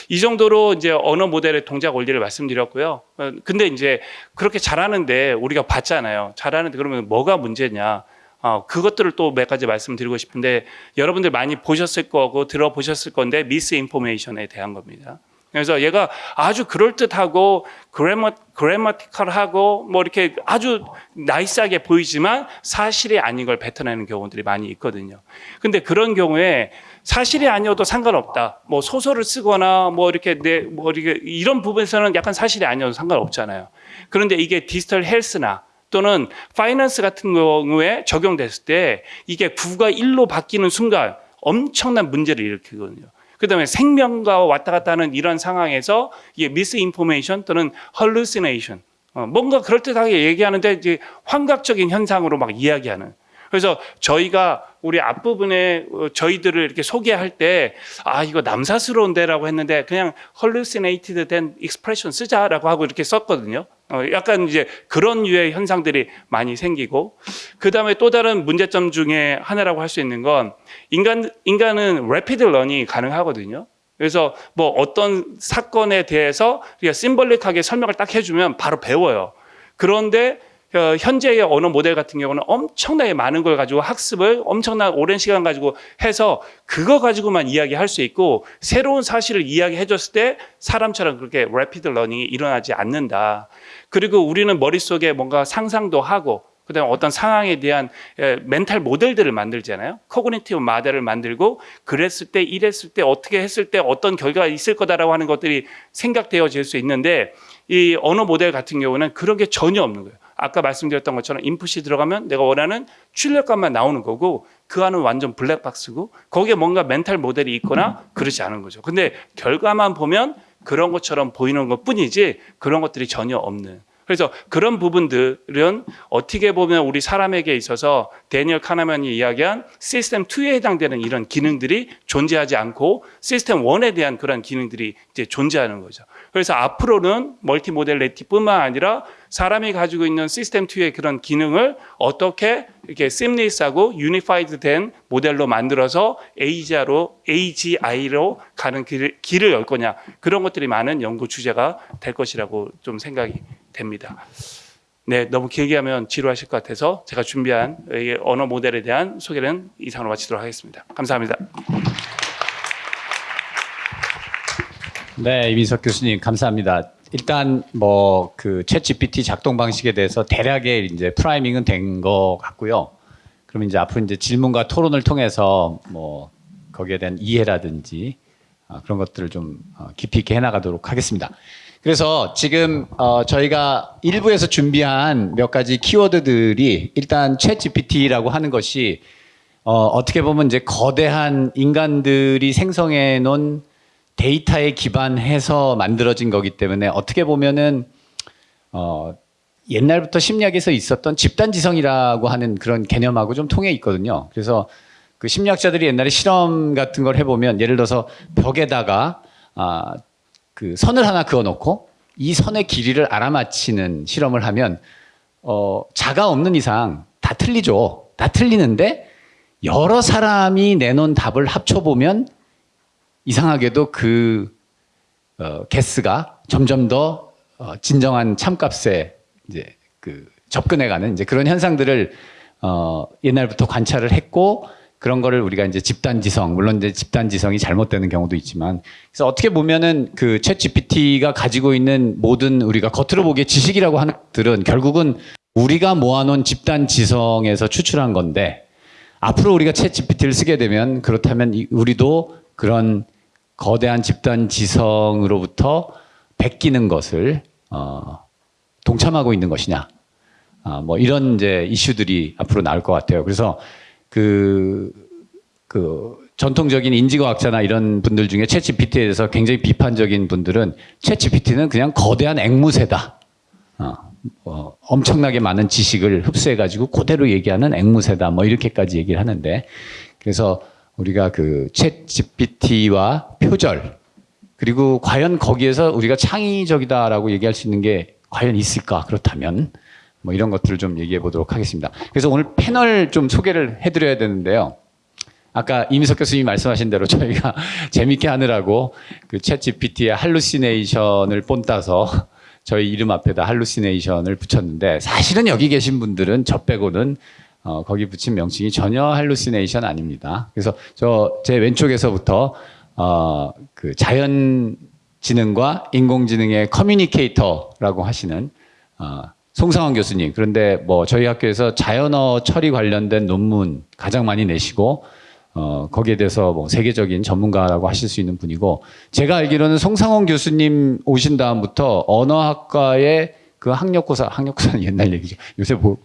이 정도로 이제 언어 모델의 동작 원리를 말씀드렸고요. 어, 근데 이제 그렇게 잘하는데 우리가 봤잖아요. 잘하는데 그러면 뭐가 문제냐? 어, 그것들을 또 몇 가지 말씀드리고 싶은데 여러분들 많이 보셨을 거고 들어보셨을 건데 미스 인포메이션에 대한 겁니다. 그래서 얘가 아주 그럴듯하고 그래머, 그래머티컬하고 뭐 이렇게 아주 나이스하게 보이지만 사실이 아닌 걸 뱉어내는 경우들이 많이 있거든요. 근데 그런 경우에 사실이 아니어도 상관없다. 뭐 소설을 쓰거나 뭐 이렇게 내, 뭐 이렇게 이런 부분에서는 약간 사실이 아니어도 상관없잖아요. 그런데 이게 디지털 헬스나 또는 파이낸스 같은 경우에 적용됐을 때 이게 9가 1로 바뀌는 순간 엄청난 문제를 일으키거든요. 그 다음에 생명과 왔다 갔다 하는 이런 상황에서 이게 미스 인포메이션 또는 헐루시네이션 어, 뭔가 그럴듯하게 얘기하는데 이제 환각적인 현상으로 막 이야기하는 그래서 저희가 우리 앞부분에 어, 저희들을 이렇게 소개할 때 아 이거 남사스러운데라고 했는데 그냥 hallucinated 된 expression 쓰자라고 하고 이렇게 썼거든요. 어, 약간 이제 그런 유의 현상들이 많이 생기고 그 다음에 또 다른 문제점 중에 하나라고 할 수 있는 건 인간 인간은 rapid learning이 가능하거든요. 그래서 뭐 어떤 사건에 대해서 우리가 심벌릭하게 설명을 딱 해주면 바로 배워요. 그런데 어, 현재의 언어 모델 같은 경우는 엄청나게 많은 걸 가지고 학습을 엄청난 오랜 시간 가지고 해서 그거 가지고만 이야기할 수 있고 새로운 사실을 이야기해 줬을 때 사람처럼 그렇게 rapid learning이 일어나지 않는다. 그리고 우리는 머릿속에 뭔가 상상도 하고 그다음에 어떤 상황에 대한 에, mental model들을 만들잖아요. cognitive model을 만들고 그랬을 때 이랬을 때 어떻게 했을 때 어떤 결과가 있을 거다라고 하는 것들이 생각되어질 수 있는데 이 언어 모델 같은 경우는 그런 게 전혀 없는 거예요. 아까 말씀드렸던 것처럼 인풋이 들어가면 내가 원하는 출력값만 나오는 거고 그 안은 완전 블랙박스고 거기에 뭔가 멘탈 모델이 있거나 그러지 않은 거죠. 근데 결과만 보면 그런 것처럼 보이는 것 뿐이지 그런 것들이 전혀 없는. 그래서 그런 부분들은 어떻게 보면 우리 사람에게 있어서 데니얼 카나만이 이야기한 시스템 2에 해당되는 이런 기능들이 존재하지 않고 시스템 1에 대한 그런 기능들이 이제 존재하는 거죠. 그래서 앞으로는 multi modality뿐만 아니라 사람이 가지고 있는 시스템 2의 그런 기능을 어떻게 이렇게 seamless하고 unified 된 모델로 만들어서 AGI로, AGI로 가는 길을, 길을 열 거냐. 그런 것들이 많은 연구 주제가 될 것이라고 좀 생각이 됩니다. 네, 너무 길게 하면 지루하실 것 같아서 제가 준비한 이 언어 모델에 대한 소개는 이상으로 마치도록 하겠습니다. 감사합니다. 네, 이민석 교수님 감사합니다. 일단 뭐 그 챗GPT 작동 방식에 대해서 대략의 이제 프라이밍은 된 것 같고요. 그럼 이제 앞으로 이제 질문과 토론을 통해서 뭐 거기에 대한 이해라든지 아, 그런 것들을 좀 어, 깊이 있게 해나가도록 하겠습니다. 그래서 지금 어, 저희가 일부에서 준비한 몇 가지 키워드들이 일단 챗GPT라고 하는 것이 어, 어떻게 보면 이제 거대한 인간들이 생성해 놓은 데이터에 기반해서 만들어진 거기 때문에 어떻게 보면은 어, 옛날부터 심리학에서 있었던 집단지성이라고 하는 그런 개념하고 좀 통해 있거든요. 그래서 그 심리학자들이 옛날에 실험 같은 걸 해보면 예를 들어서 벽에다가 아, 그 선을 하나 그어놓고 이 선의 길이를 알아맞히는 실험을 하면 어, 자가 없는 이상 다 틀리죠. 다 틀리는데 여러 사람이 내놓은 답을 합쳐보면 이상하게도 그 어, 개스가 점점 더 어, 진정한 참값에 이제 그 접근해가는 이제 그런 현상들을 어, 옛날부터 관찰을 했고 그런 거를 우리가 이제 집단지성 물론 이제 집단지성이 잘못되는 경우도 있지만 그래서 어떻게 보면은 그 챗GPT가 가지고 있는 모든 우리가 겉으로 보기에 지식이라고 하는 것들은 결국은 우리가 모아놓은 집단지성에서 추출한 건데 앞으로 우리가 챗 GPT를 쓰게 되면 그렇다면 이- 우리도 그런 거대한 집단 지성으로부터 베끼는 것을 어, 동참하고 있는 것이냐, 아, 뭐 이런 이제 이슈들이 앞으로 나올 것 같아요. 그래서 그, 그 전통적인 인지과학자나 이런 분들 중에 챗 GPT에 대해서 굉장히 비판적인 분들은 챗 GPT는 그냥 거대한 앵무새다. 어, 어, 엄청나게 많은 지식을 흡수해가지고 그대로 얘기하는 앵무새다. 뭐 이렇게까지 얘기를 하는데 그래서 우리가 그 챗 GPT와 표절 그리고 과연 거기에서 우리가 창의적이다라고 얘기할 수 있는 게 과연 있을까? 그렇다면 뭐 이런 것들을 좀 얘기해 보도록 하겠습니다. 그래서 오늘 패널 좀 소개를 해드려야 되는데요. 아까 이미석 교수님이 말씀하신 대로 저희가 재밌게 하느라고 그챗 GPT의 hallucination을 본따서 저희 이름 앞에다 hallucination을 붙였는데 사실은 여기 계신 분들은 저 빼고는 어, 거기 붙인 명칭이 전혀 hallucination 아닙니다. 그래서 저 제 왼쪽에서부터 어, 그 자연 지능과 인공지능의 communicator라고 하시는 어, 송상원 교수님. 그런데 뭐 저희 학교에서 자연어 처리 관련된 논문 가장 많이 내시고 어, 거기에 대해서 뭐 세계적인 전문가라고 하실 수 있는 분이고 제가 알기로는 송상원 교수님 오신 다음부터 언어학과의 그 학력고사, 학력고사는 옛날 얘기죠. 요새 뭐,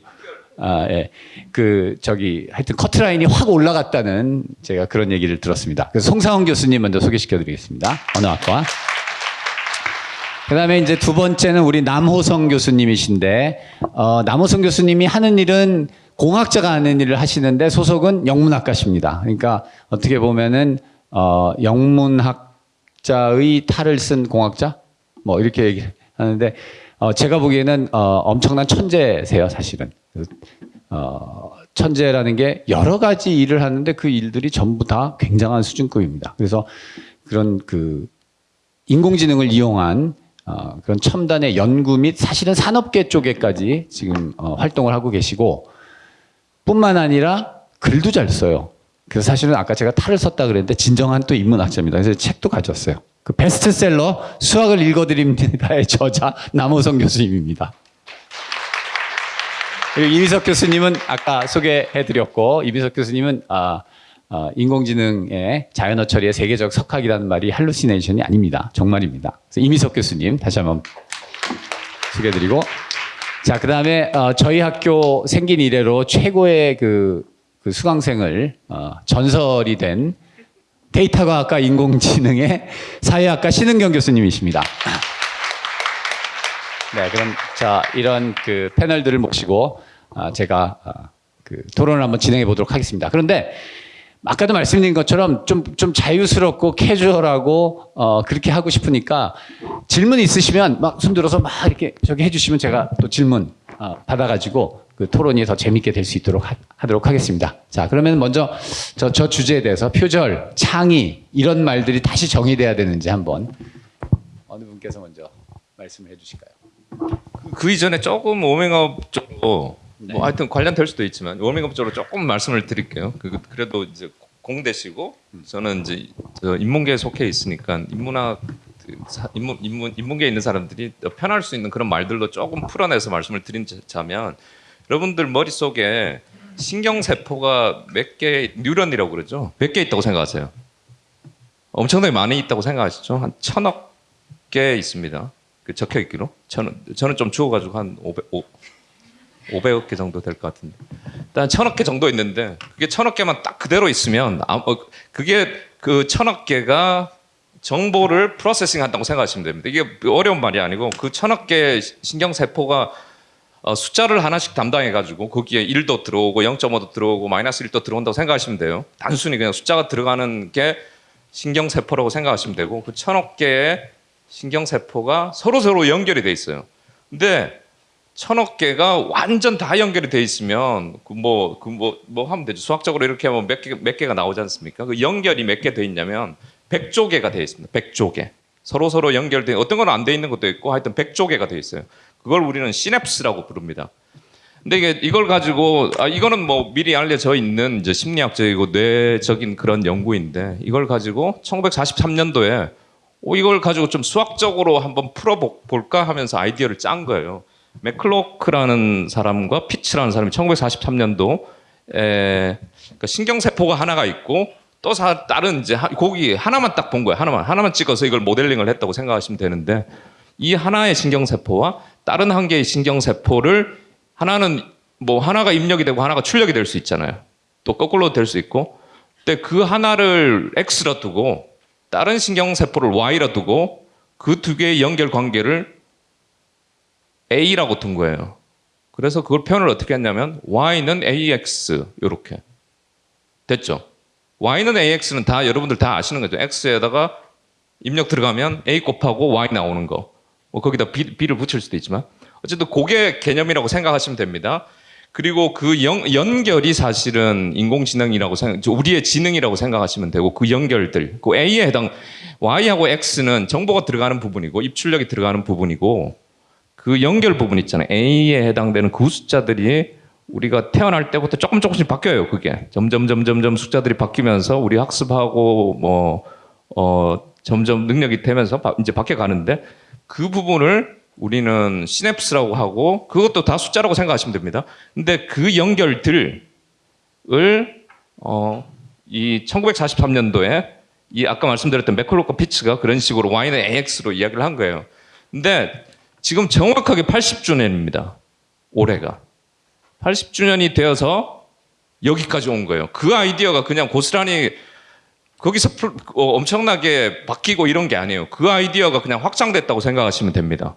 아, 예. 그, 저기, 하여튼 커트라인이 확 올라갔다는 제가 그런 얘기를 들었습니다. 그래서 송상원 교수님 먼저 소개시켜 드리겠습니다. 언어학과. 그 다음에 이제 두 번째는 우리 남호성 교수님이신데, 어, 남호성 교수님이 하는 일은 공학자가 하는 일을 하시는데 소속은 영문학과십니다. 그러니까 어떻게 보면은, 어, 영문학자의 탈을 쓴 공학자? 뭐 이렇게 얘기하는데, 어, 제가 보기에는, 어, 엄청난 천재세요, 사실은. 어, 천재라는 게 여러 가지 일을 하는데 그 일들이 전부 다 굉장한 수준급입니다. 그래서 그런 그 인공지능을 이용한 어, 그런 첨단의 연구 및 사실은 산업계 쪽에까지 지금 어, 활동을 하고 계시고 뿐만 아니라 글도 잘 써요. 그래서 사실은 아까 제가 탈을 썼다 그랬는데 진정한 또 인문학자입니다. 그래서 책도 가졌어요. 그 베스트셀러 수학을 읽어드립니다의 저자 남호성 교수님입니다. 그리고 이미석 교수님은 아까 소개해드렸고 이미석 교수님은 아, 아, 인공지능의 자연어 처리의 세계적 석학이라는 말이 할루시네이션이 아닙니다. 정말입니다. 그래서 이미석 교수님 다시 한번 소개해드리고 자 그다음에 어, 저희 학교 생긴 이래로 최고의 그, 그 수강생을 어, 전설이 된 데이터과학과 인공지능의 사회학과 신은경 교수님이십니다. 네, 그럼 자 이런 그 패널들을 모시고 아, 제가 아, 그 토론을 한번 진행해 보도록 하겠습니다. 그런데 아까도 말씀드린 것처럼 좀, 좀 자유스럽고 캐주얼하고 어, 그렇게 하고 싶으니까 질문 있으시면 막 손 들어서 막 이렇게 저기 해주시면 제가 또 질문 어, 받아가지고 그 토론이 더 재밌게 될 수 있도록 하, 도록 하겠습니다. 자, 그러면 먼저 저, 저 주제에 대해서 표절, 창의 이런 말들이 다시 정의돼야 되는지 한번 어느 분께서 먼저 말씀을 해주실까요? 그 그 이전에 조금 워밍업 쪽으로 뭐 하여튼 관련될 수도 있지만 워밍업 쪽으로 조금 말씀을 드릴게요. 그 그래도 이제 공대시고 저는 이제 저 인문계에 속해 있으니까 인문학 그 사- 인문 인문 인문계에 있는 사람들이 더 편할 수 있는 그런 말들로 조금 풀어내서 말씀을 드린자면 여러분들 머릿속에 신경 세포가 몇 개 뉴런이라고 그러죠. 몇 개 있다고 생각하세요? 엄청나게 많이 있다고 생각하시죠? 한 천억 개 있습니다. 그 적혀 있기로. 저는 저는 좀 주워가지고 한 500, 500억 개 정도 될 것 같은데. 일단 천억 개 정도 있는데 그게 천억 개만 딱 그대로 있으면 아, 어, 그게 그 천억 개가 정보를 프로세싱 한다고 생각하시면 됩니다. 이게 어려운 말이 아니고 그 천억 개 신경 세포가 어, 숫자를 하나씩 담당해가지고 거기에 1도 들어오고 0.5도 들어오고 마이너스 1도 들어온다고 생각하시면 돼요. 단순히 그냥 숫자가 들어가는 게 신경세포라고 생각하시면 되고 그 천억 개의 신경세포가 서로서로 연결이 돼 있어요. 근데 천억 개가 완전 다 연결이 돼 있으면 그뭐그 뭐 뭐 하면 되죠. 수학적으로 이렇게 하면 몇 개 몇 개가 나오지 않습니까? 그 연결이 몇 개 돼 있냐면 백조 개가 돼 있습니다. 백조 개. 서로 서로 연결돼 어떤 건 안 돼 있는 것도 있고 하여튼 백조 개가 돼 있어요. 그걸 우리는 시냅스라고 부릅니다. 근데 이게 이걸 가지고 아 이거는 뭐 미리 알려져 있는 이제 심리학적이고 뇌적인 그런 연구인데 이걸 가지고 1943년도에 오 이걸 가지고 좀 수학적으로 한번 풀어 볼까 하면서 아이디어를 짠 거예요. 맥클로크라는 사람과 피츠라는 사람이 1943년도 에 그러니까 신경세포가 하나가 있고 또 사, 다른 이제 하- 거기 하나만 딱 본 거예요. 하나만 하나만 찍어서 이걸 모델링을 했다고 생각하시면 되는데 이 하나의 신경세포와 다른 한 개의 신경세포를 하나는 뭐 하나가 입력이 되고 하나가 출력이 될 수 있잖아요. 또 거꾸로 될 수 있고. 근데 그 하나를 X로 두고 다른 신경세포를 Y로 두고 그 두 개의 연결 관계를 A라고 둔 거예요. 그래서 그걸 표현을 어떻게 했냐면 Y는 AX 이렇게 됐죠. Y는 AX는 다 여러분들 다 아시는 거죠. X에다가 입력 들어가면 A 곱하고 Y 나오는 거. 뭐 거기다 B, B를 붙일 수도 있지만 어쨌든 그게 개념이라고 생각하시면 됩니다. 그리고 그 연, 연결이 사실은 인공지능이라고 생각, 저 우리의 지능이라고 생각하시면 되고 그 연결들, 그 A에 해당 Y하고 X는 정보가 들어가는 부분이고 입출력이 들어가는 부분이고 그 연결 부분 있잖아요. A에 해당되는 그 숫자들이 우리가 태어날 때부터 조금 조금씩 바뀌어요. 그게 점점 점점 점 숫자들이 바뀌면서 우리 학습하고 뭐 어, 점점 능력이 되면서 바- 이제 바뀌어 가는데 그 부분을 우리는 시냅스라고 하고 그것도 다 숫자라고 생각하시면 됩니다. 근데 그 연결들을 어, 이 1943년도에 이 아까 말씀드렸던 맥클로커 피츠가 그런 식으로 Y는 AX로 이야기를 한 거예요. 근데 지금 정확하게 80주년입니다. 올해가. 80주년이 되어서 여기까지 온 거예요. 그 아이디어가 그냥 고스란히 거기서 풀- 어, 엄청나게 바뀌고 이런 게 아니에요. 그 아이디어가 그냥 확장됐다고 생각하시면 됩니다.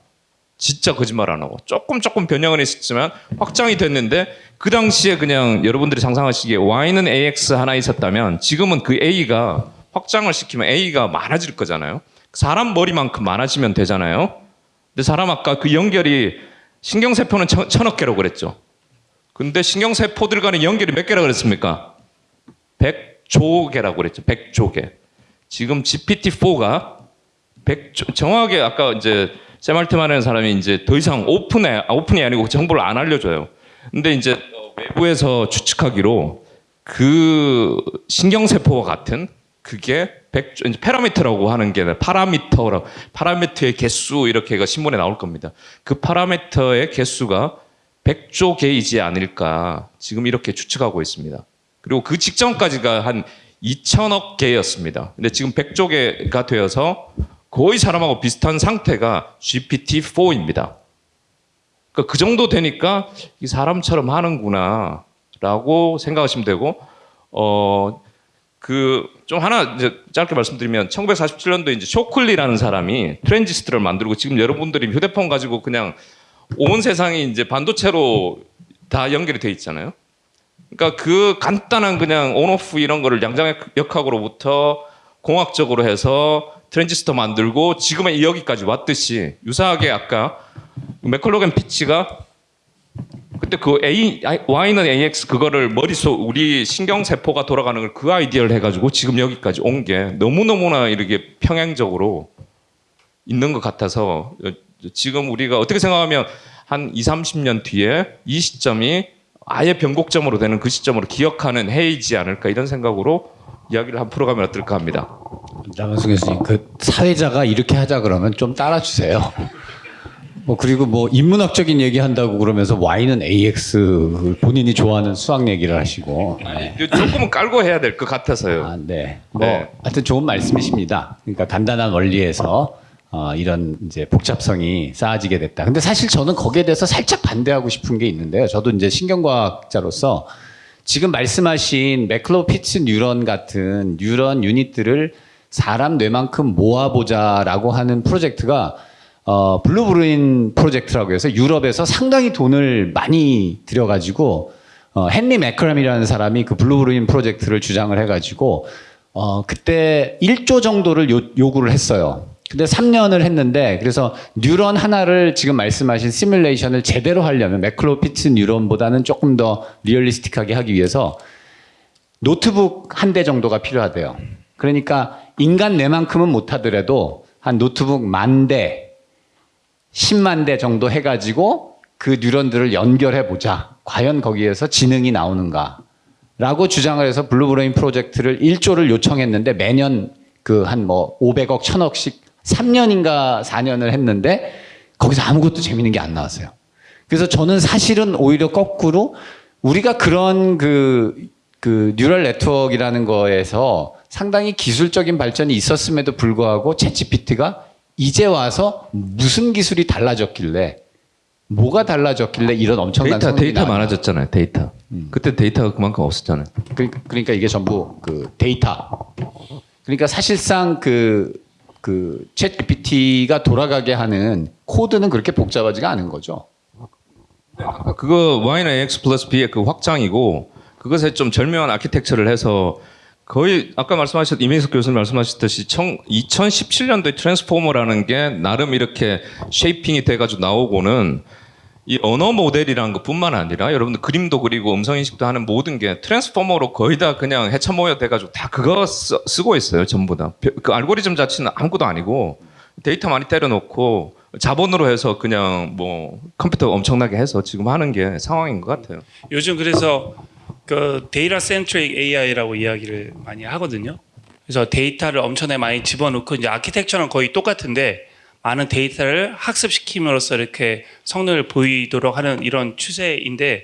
진짜 거짓말 안 하고 조금 조금 변형은 있었지만 확장이 됐는데 그 당시에 그냥 여러분들이 상상하시기에 Y는 AX 하나 있었다면 지금은 그 A가 확장을 시키면 A가 많아질 거잖아요. 사람 머리만큼 많아지면 되잖아요. 근데 사람 아까 그 연결이 신경세포는 천, 천억 개라고 그랬죠. 근데 신경세포들 간의 연결이 몇 개라고 그랬습니까? 100조 개라고 그랬죠. 100조 개. 지금 GPT-4가 100조, 정확하게 아까 이제 샘 알트만하는 사람이 이제 더 이상 오픈해, 아, 오픈이 아니고 정보를 안 알려줘요. 근데 이제 어, 외부에서 추측하기로 그 신경세포와 같은 그게 100조, 이제 파라미터라고 하는 게 파라미터라고, 파라미터의 개수 이렇게가 신문에 나올 겁니다. 그 파라미터의 개수가 100조 개이지 않을까 지금 이렇게 추측하고 있습니다. 그리고 그 직전까지가 한 2천억 개였습니다. 근데 지금 100조 개가 되어서 거의 사람하고 비슷한 상태가 GPT-4입니다. 그러니까 그 정도 되니까 이 사람처럼 하는구나라고 생각하시면 되고 어그 좀 하나 이제 짧게 말씀드리면 1947년도에 이제 쇼클리라는 사람이 트랜지스터를 만들고 지금 여러분들이 휴대폰 가지고 그냥 온 세상이 이제 반도체로 다 연결이 돼 있잖아요. 그러니까 그 간단한 그냥 on-off 이런 거를 양자역학으로부터 공학적으로 해서 트랜지스터 만들고 지금의 여기까지 왔듯이 유사하게 아까 McCulloch and Pitts가 그때 그 A, Y는 AX 그거를 머릿속 우리 신경세포가 돌아가는 걸 그 아이디어를 해가지고 지금 여기까지 온 게 너무너무나 이렇게 평행적으로 있는 것 같아서 어, 지금 우리가 어떻게 생각하면 한 2, 30년 뒤에 이 시점이 아예 변곡점으로 되는 그 시점으로 기억하는 해이지 않을까 이런 생각으로 이야기를 한 풀어가면 어떨까 합니다. 남한승 교수님, 그 사회자가 이렇게 하자 그러면 좀 따라주세요. 뭐 그리고 뭐 인문학적인 얘기 한다고 그러면서 Y는 AX 본인이 좋아하는 수학 얘기를 하시고. 네. 조금은 깔고 해야 될 것 같아서요. 아, 네. 뭐 네. 하여튼 좋은 말씀이십니다. 그러니까 간단한 원리에서 어, 이런 이제 복잡성이 쌓아지게 됐다. 근데 사실 저는 거기에 대해서 살짝 반대하고 싶은 게 있는데요. 저도 이제 신경과학자로서 지금 말씀하신 McCulloch-Pitts 뉴런 같은 뉴런 유닛들을 사람 뇌만큼 모아보자라고 하는 프로젝트가 어, Blue Brain 프로젝트라고 해서 유럽에서 상당히 돈을 많이 들여가지고 어, 헨리 마크람이라는 사람이 그 Blue Brain 프로젝트를 주장을 해가지고 어, 그때 1조 정도를 요, 요구를 했어요. 근데 3년을 했는데 그래서 뉴런 하나를 지금 말씀하신 시뮬레이션을 제대로 하려면 McCulloch-Pitts 뉴런보다는 조금 더 realistic하게 하기 위해서 노트북 한 대 정도가 필요하대요. 그러니까 인간 뇌만큼은 못하더라도 한 노트북 만 대, 10만 대 정도 해가지고 그 뉴런들을 연결해 보자. 과연 거기에서 지능이 나오는가. 라고 주장을 해서 Blue Brain 프로젝트를 1조를 요청했는데 매년 그 한 뭐 500억, 1000억씩 3년인가 4년을 했는데 거기서 아무것도 재밌는 게 안 나왔어요. 그래서 저는 사실은 오히려 거꾸로 우리가 그런 그, 그 neural network라는 거에서 상당히 기술적인 발전이 있었음에도 불구하고 ChatGPT가 이제 와서 무슨 기술이 달라졌길래 뭐가 달라졌길래 이런 엄청난 데이터 데이터 나왔나. 많아졌잖아요. 데이터. 그때 데이터가 그만큼 없었잖아요. 그러니까, 그러니까 이게 전부 그 데이터. 그러니까 사실상 그, 그, ChatGPT가 돌아가게 하는 코드는 그렇게 복잡하지가 않은 거죠. 아까 그거 Y는 AX 플러스 B의 그 확장이고 그것에 좀 절묘한 아키텍처를 해서 거의 아까 말씀하셨 이민석 교수님 말씀하셨듯이 청, 2017년도에 Transformer라는 게 나름 이렇게 shaping이 돼가지고 나오고는 이 언어 모델이라는 것뿐만 아니라 여러분들 그림도 그리고 음성 인식도 하는 모든 게 Transformer로 거의 다 그냥 헤쳐 모여 돼가지고 다 그거 쓰, 쓰고 있어요 전부 다. 그 알고리즘 자체는 아무것도 아니고 데이터 많이 때려놓고 자본으로 해서 그냥 뭐 컴퓨터 엄청나게 해서 지금 하는 게 상황인 것 같아요. 요즘 그래서 그 data centric AI라고 이야기를 많이 하거든요. 그래서 데이터를 엄청나게 많이 집어넣고 이제 아키텍처는 거의 똑같은데 많은 데이터를 학습시킴으로써 이렇게 성능을 보이도록 하는 이런 추세인데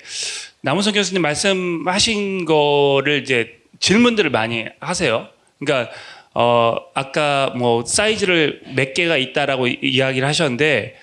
남우성 교수님 말씀하신 거를 이제 질문들을 많이 하세요. 그러니까 어 아까 뭐 사이즈를 몇 개가 있다라고 이- 이야기를 하셨는데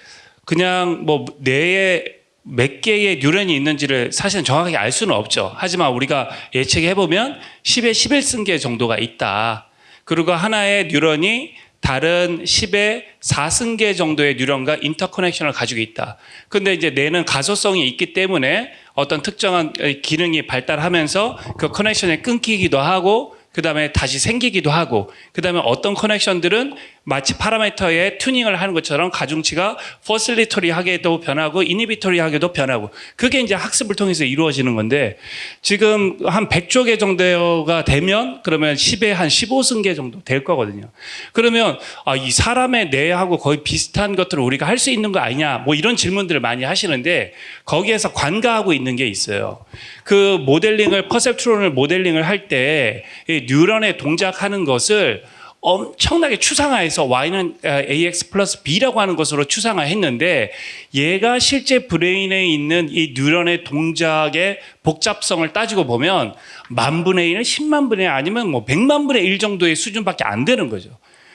그냥 뭐 뇌에 몇 개의 뉴런이 있는지를 사실은 정확하게 알 수는 없죠. 하지만 우리가 예측해 보면 10에 11승계 정도가 있다. 그리고 하나의 뉴런이 다른 10의 4승 개 정도의 뉴런과 interconnection을 가지고 있다. 근데 이제 뇌는 가소성이 있기 때문에 어떤 특정한 기능이 발달하면서 그 connection이 끊기기도 하고 그 다음에 다시 생기기도 하고, 그 다음에 어떤 connection들은 마치 parameter의 튜닝을 하는 것처럼 가중치가 facilitatory하게도 변하고 inhibitory하게도 변하고, 그게 이제 학습을 통해서 이루어지는 건데, 지금 한 100조 개 정도가 되면 그러면 10에 한 15승 개 정도 될 거거든요. 그러면 아, 이 사람의 뇌하고 거의 비슷한 것들을 우리가 할 수 있는 거 아니냐, 뭐 이런 질문들을 많이 하시는데, 거기에서 간과하고 있는 게 있어요. 그 모델링을, perceptron을 모델링을 할 때, 이 뉴런의 동작하는 것을 엄청나게 추상화해서 Y는 AX 플러스 B라고 하는 것으로 추상화했는데 얘가 실제 브레인에 있는 이 뉴런의 동작의 복잡성을 따지고 보면 만 분의 1은 10만 분의 1 아니면 뭐 100만 분의 1 정도의 수준밖에 안 되는 거죠.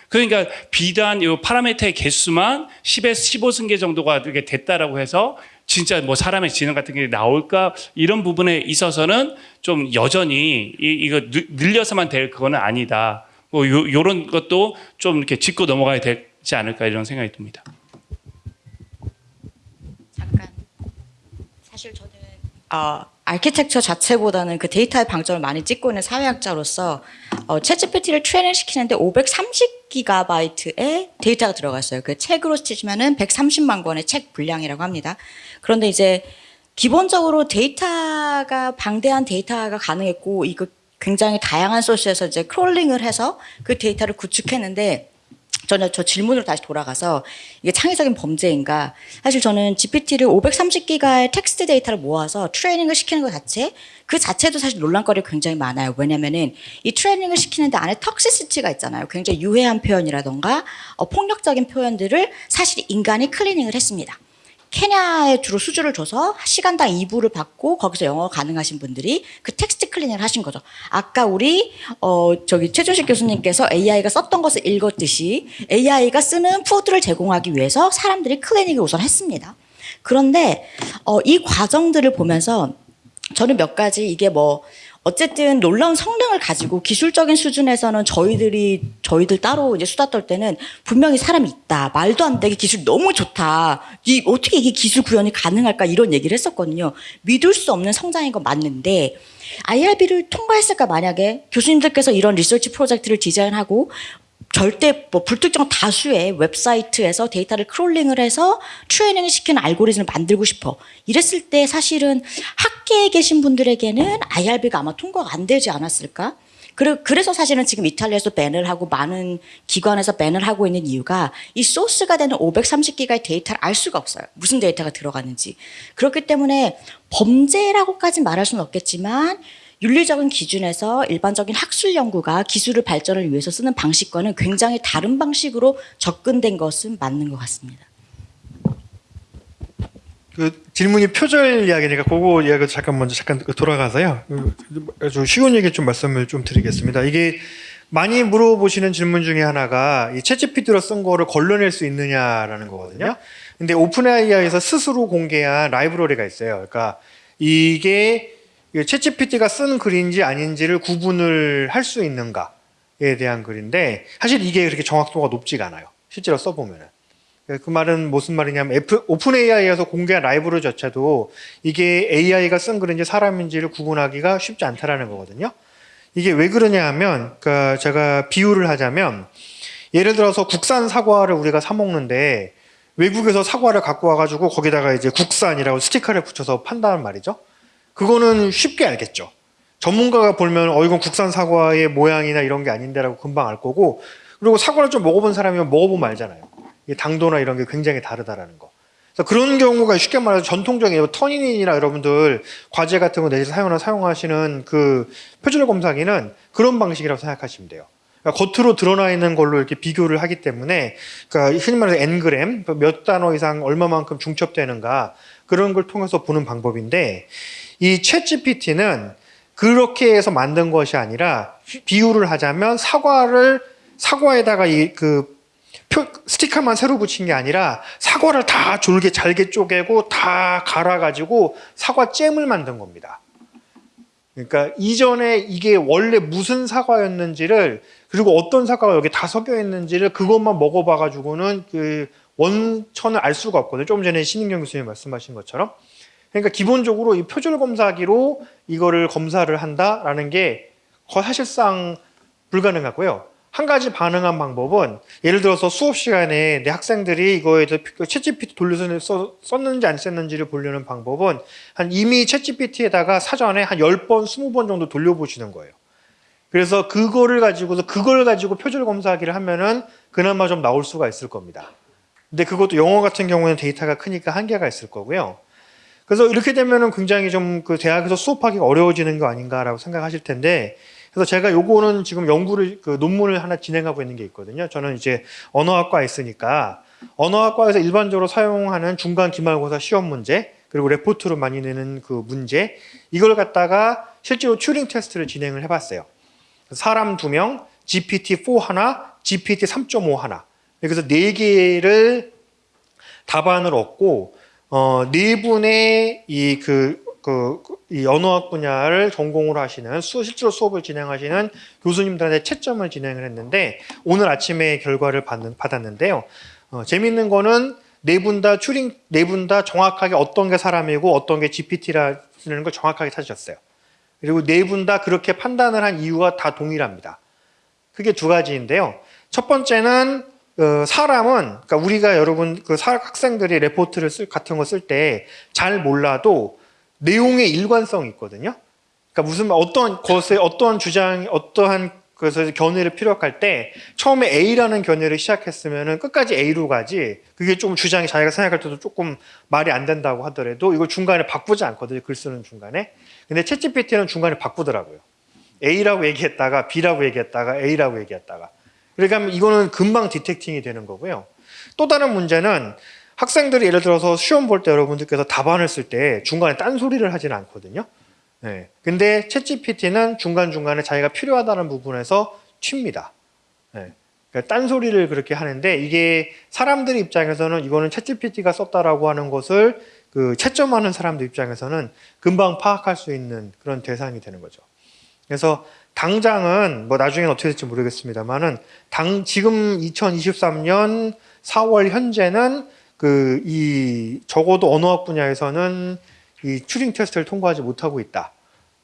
그러니까 비단 이 파라미터의 개수만 10에서 15승계 정도가 이렇게 됐다라고 해서 진짜 뭐 사람의 지능 같은 게 나올까 이런 부분에 있어서는 좀 여전히 이, 이거 늘- 늘려서만 될 그거는 아니다. 뭐 요, 요런 것도 좀 이렇게 짚고 넘어가야 되지 않을까 이런 생각이 듭니다. 잠깐 사실 저는 어, 아키텍처 자체보다는 그 데이터에 방점을 많이 찍고 있는 사회학자로서 어, ChatGPT를 트레이닝 시키는데 530기가바이트의 데이터가 들어갔어요. 그 책으로 치시면은 130만 권의 책 분량이라고 합니다. 그런데 이제 기본적으로 데이터가 방대한 데이터가 가능했고 이거 굉장히 다양한 소스에서 이제 crawling을 해서 그 데이터를 구축했는데 저는 저 질문으로 다시 돌아가서 이게 창의적인 범죄인가? 사실 저는 GPT를 530기가의 텍스트 데이터를 모아서 트레이닝을 시키는 것 자체 그 자체도 사실 논란거리가 굉장히 많아요. 왜냐면은 이 트레이닝을 시키는데 안에 toxicity가 있잖아요. 굉장히 유해한 표현이라던가 어, 폭력적인 표현들을 사실 인간이 클리닝을 했습니다. 케냐에 주로 수주를 줘서 시간당 2불을 받고 거기서 영어 가능하신 분들이 그 텍스트 클리닝을 하신 거죠. 아까 우리 어 저기 최준식 교수님께서 AI가 썼던 것을 읽었듯이 AI가 쓰는 푸드를 제공하기 위해서 사람들이 클리닝을 우선 했습니다. 그런데 어 이 과정들을 보면서 저는 몇 가지 이게 뭐 어쨌든 놀라운 성능을 가지고 기술적인 수준에서는 저희들이 저희들 따로 이제 수다 떨 때는 분명히 사람이 있다. 말도 안 되게 기술 너무 좋다. 이 어떻게 이게 기술 구현이 가능할까? 이런 얘기를 했었거든요. 믿을 수 없는 성장인 건 맞는데 IRB를 통과했을까? 만약에 교수님들께서 이런 리서치 프로젝트를 디자인하고 절대 뭐 불특정 다수의 웹사이트에서 데이터를 crawling을 해서 트레이닝을 시키는 알고리즘을 만들고 싶어. 이랬을 때 사실은 학계에 계신 분들에게는 IRB가 아마 통과가 안 되지 않았을까? 그래- 그래서 사실은 지금 이탈리아에서 ban을 하고 많은 기관에서 ban을 하고 있는 이유가 이 소스가 되는 530기가의 데이터를 알 수가 없어요. 무슨 데이터가 들어가는지. 그렇기 때문에 범죄라고까지 말할 수는 없겠지만 윤리적인 기준에서 일반적인 학술 연구가 기술을 발전을 위해서 쓰는 방식과는 굉장히 다른 방식으로 접근된 것은 맞는 것 같습니다. 그 질문이 표절 이야기니까 그거 이야기 잠깐 먼저 잠깐 돌아가서요. 그 아주 쉬운 얘기 좀 말씀을 좀 드리겠습니다. 이게 많이 물어보시는 질문 중에 하나가 이 챗GPT로 쓴 거를 걸러낼 수 있느냐라는 거거든요. 근데 OpenAI에서 스스로 공개한 라이브러리가 있어요. 그러니까 이게 ChatGPT가 쓴 글인지 아닌지를 구분을 할 수 있는가에 대한 글인데 사실 이게 그렇게 정확도가 높지가 않아요. 실제로 써보면은. 그 말은 무슨 말이냐면 OpenAI에서 공개한 라이브러리 자체도 이게 AI가 쓴 글인지 사람인지를 구분하기가 쉽지 않다라는 거거든요. 이게 왜 그러냐 하면 그러니까 제가 비유를 하자면 예를 들어서 국산 사과를 우리가 사 먹는데 외국에서 사과를 갖고 와가지고 거기다가 이제 국산이라고 스티커를 붙여서 판다는 말이죠. 그거는 쉽게 알겠죠. 전문가가 보면 어 이건 국산 사과의 모양이나 이런 게 아닌데라고 금방 알 거고 그리고 사과를 좀 먹어본 사람이면 먹어보면 알잖아요. 이 당도나 이런 게 굉장히 다르다라는 거. 그래서 그런 경우가 쉽게 말해서 전통적인 뭐 터니닌이나 여러분들 과제 같은 거 내에서 사용하나 사용하시는 그 표절 검사기는 그런 방식이라고 생각하시면 돼요. 그러니까 겉으로 드러나 있는 걸로 이렇게 비교를 하기 때문에 그러니까 흔히 말해서 n그램 몇 단어 이상 얼마만큼 중첩되는가 그런 걸 통해서 보는 방법인데 이 챗GPT는 그렇게 해서 만든 것이 아니라 비유를 하자면 사과를 사과에다가 이그 표, 스티커만 새로 붙인 게 아니라 사과를 다 졸게 잘게 쪼개고 다 갈아가지고 사과 잼을 만든 겁니다. 그러니까 이전에 이게 원래 무슨 사과였는지를 그리고 어떤 사과가 여기 다 섞여 있는지를 그것만 먹어봐가지고는 그 원천을 알 수가 없거든요. 조금 전에 신인경 교수님 말씀하신 것처럼. 그러니까 기본적으로 이 표절 검사기로 이거를 검사를 한다라는 게 거- 사실상 불가능하고요. 한 가지 반응한 방법은 예를 들어서 수업 시간에 내 학생들이 이거에 대해서 챗GPT 돌려서 써- 썼는지 안 썼는지를 보려는 방법은 한 이미 챗GPT에다가 사전에 한 10번, 20번 정도 돌려보시는 거예요. 그래서 그거를 가지고서 그걸 가지고 표절 검사하기를 하면은 그나마 좀 나올 수가 있을 겁니다. 근데 그것도 영어 같은 경우에는 데이터가 크니까 한계가 있을 거고요. 그래서 이렇게 되면은 굉장히 좀 그 대학에서 수업하기가 어려워지는 거 아닌가라고 생각하실 텐데 그래서 제가 요거는 지금 연구를 그 논문을 하나 진행하고 있는 게 있거든요. 저는 이제 언어학과에 있으니까 언어학과에서 일반적으로 사용하는 중간 기말고사 시험 문제 그리고 레포트로 많이 내는 그 문제 이걸 갖다가 실제로 튜링 테스트를 진행을 해봤어요. 사람 두 명, GPT-4 하나, GPT-3.5 하나. 그래서 네 개를 답안을 얻고 어, 네 분의 이 그, 그, 이 언어학 분야를 전공으로 하시는 수, 실제로 수업을 진행하시는 교수님들한테 채점을 진행을 했는데 오늘 아침에 결과를 받는, 받았는데요. 어, 재밌는 거는 네 분 다 튜링, 네 분 다 정확하게 어떤 게 사람이고 어떤 게 GPT라는 걸 정확하게 찾으셨어요. 그리고 네 분 다 그렇게 판단을 한 이유가 다 동일합니다. 그게 두 가지인데요. 첫 번째는 어, 사람은 그러니까 우리가 여러분 그 사- 학생들이 레포트를 쓸 같은 거 쓸 때 잘 몰라도 내용의 일관성이 있거든요. 그러니까 무슨 말- 어떤 것에 어떤 주장 어떠한 그래서 견해를 피력할 때 처음에 A라는 견해를 시작했으면은 끝까지 A로 가지 그게 좀 주장이 자기가 생각할 때도 조금 말이 안 된다고 하더라도 이걸 중간에 바꾸지 않거든요 글 쓰는 중간에. 근데 챗GPT는 중간에 바꾸더라고요. A라고 얘기했다가 B라고 얘기했다가 A라고 얘기했다가 그러니까 이거는 금방 디텍팅이 되는 거고요 또 다른 문제는 학생들이 예를 들어서 시험 볼 때 여러분들께서 답안을 쓸 때 중간에 딴소리를 하지는 않거든요 네. 근데 챗GPT는 중간중간에 자기가 필요하다는 부분에서 튑니다. 네. 그러니까 딴소리를 그렇게 하는데 이게 사람들 입장에서는 이거는 챗GPT가 썼다라고 하는 것을 그 채점하는 사람들 입장에서는 금방 파악할 수 있는 그런 대상이 되는 거죠. 그래서 당장은 뭐 나중엔 어떻게 될지 모르겠습니다만은 당 지금 2023년 4월 현재는 그 이 적어도 언어학 분야에서는 이 튜링 테스트를 통과하지 못하고 있다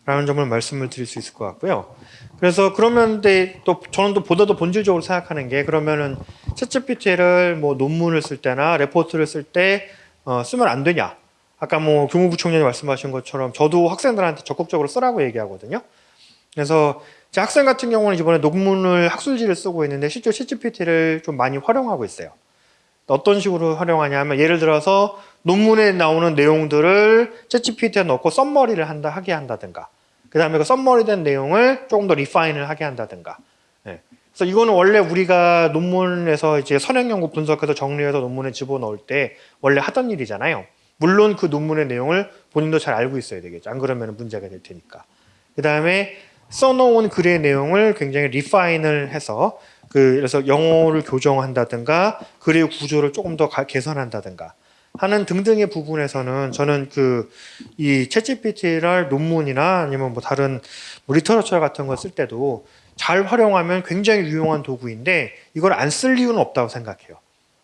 라는 점을 말씀을 드릴 수 있을 것 같고요. 그래서 그러면 또 저는 또 보다 더 본질적으로 생각하는 게 그러면은 챗GPT를 뭐 논문을 쓸 때나 레포트를 쓸때 어, 쓰면 안 되냐? 아까 뭐 교무부 총장이 말씀하신 것처럼 저도 학생들한테 적극적으로 쓰라고 얘기하거든요. 그래서 제 학생 같은 경우는 이번에 논문을 학술지를 쓰고 있는데 실제 챗GPT를 좀 많이 활용하고 있어요. 어떤 식으로 활용하냐면 예를 들어서 논문에 나오는 내용들을 챗GPT에 넣고 썸머리를 한다 하게 한다든가. 그 다음에 그 썸머리된 내용을 조금 더 리파인을 하게 한다든가. 예. 그래서 이거는 원래 우리가 논문에서 이제 선행 연구 분석해서 정리해서 논문에 집어넣을 때 원래 하던 일이잖아요. 물론 그 논문의 내용을 본인도 잘 알고 있어야 되겠죠. 안 그러면 문제가 될 테니까. 그 다음에 써놓은 글의 내용을 굉장히 리파인을 해서 그 그래서 영어를 교정한다든가 글의 구조를 조금 더 가- 개선한다든가 하는 등등의 부분에서는 저는 그 이 챗GPT를 논문이나 아니면 뭐 다른 뭐 리터러처 같은 거쓸 때도 잘 활용하면 굉장히 유용한 도구인데 이걸 안 쓸 이유는 없다고 생각해요.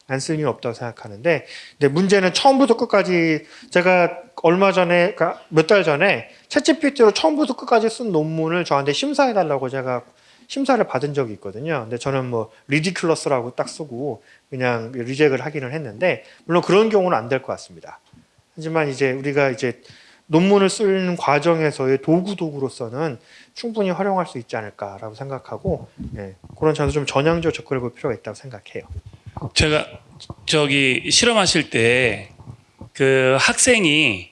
안 쓸 이유는 없다고 생각하는데 근데 문제는 처음부터 끝까지 제가 얼마 전에 그러니까 몇 달 전에 챗GPT로 처음부터 끝까지 쓴 논문을 저한테 심사해 달라고 제가 심사를 받은 적이 있거든요. 근데 저는 뭐 리디큘러스라고 딱 쓰고 그냥 리젝을 하기는 했는데 물론 그런 경우는 안 될 것 같습니다. 하지만 이제 우리가 이제 논문을 쓰는 과정에서의 도구 도구로서는 충분히 활용할 수 있지 않을까라고 생각하고 예, 그런 점에서 좀 전향적 접근해 볼 필요가 있다고 생각해요. 제가 저기 실험하실 때 그 학생이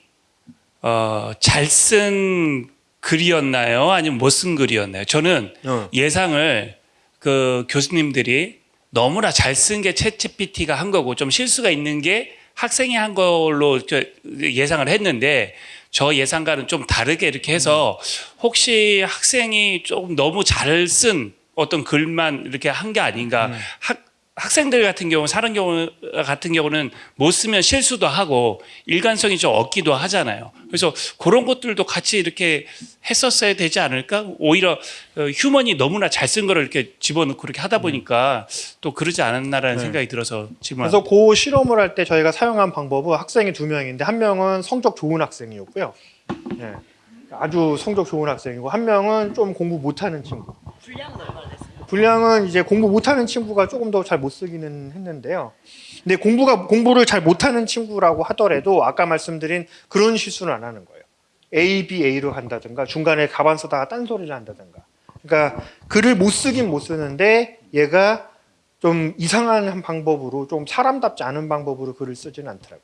어, 잘 쓴 글이었나요? 아니면 못 쓴 글이었나요? 저는 어. 예상을 그 교수님들이 너무나 잘 쓴 게 챗GPT가 한 거고 좀 실수가 있는 게 학생이 한 걸로 저 예상을 했는데 저 예상과는 좀 다르게 이렇게 해서 혹시 학생이 좀 너무 잘 쓴 어떤 글만 이렇게 한 게 아닌가 학 학생들 같은 경우 사는 경우 같은 경우는 못 쓰면 실수도 하고 일관성이 좀 없기도 하잖아요. 그래서 그런 것들도 같이 이렇게 했었어야 되지 않을까? 오히려 어, 휴먼이 너무나 잘 쓴 거를 이렇게 집어넣고 그렇게 하다 보니까 또 그러지 않았나라는 네. 생각이 들어서 지금 그래서 그 실험을 할 때 저희가 사용한 방법은 학생이 두 명인데 한 명은 성적 좋은 학생이었고요. 예. 아주 성적 좋은 학생이고 한 명은 좀 공부 못하는 친구. 분량은 이제 공부 못하는 친구가 조금 더 잘 못 쓰기는 했는데요. 근데 공부가 공부를 잘 못하는 친구라고 하더라도 아까 말씀드린 그런 실수는 안 하는 거예요. A, B, A로 한다든가 중간에 가반 쓰다가 딴소리를 한다든가. 그러니까 글을 못 쓰긴 못 쓰는데 얘가 좀 이상한 방법으로 좀 사람답지 않은 방법으로 글을 쓰지는 않더라고요.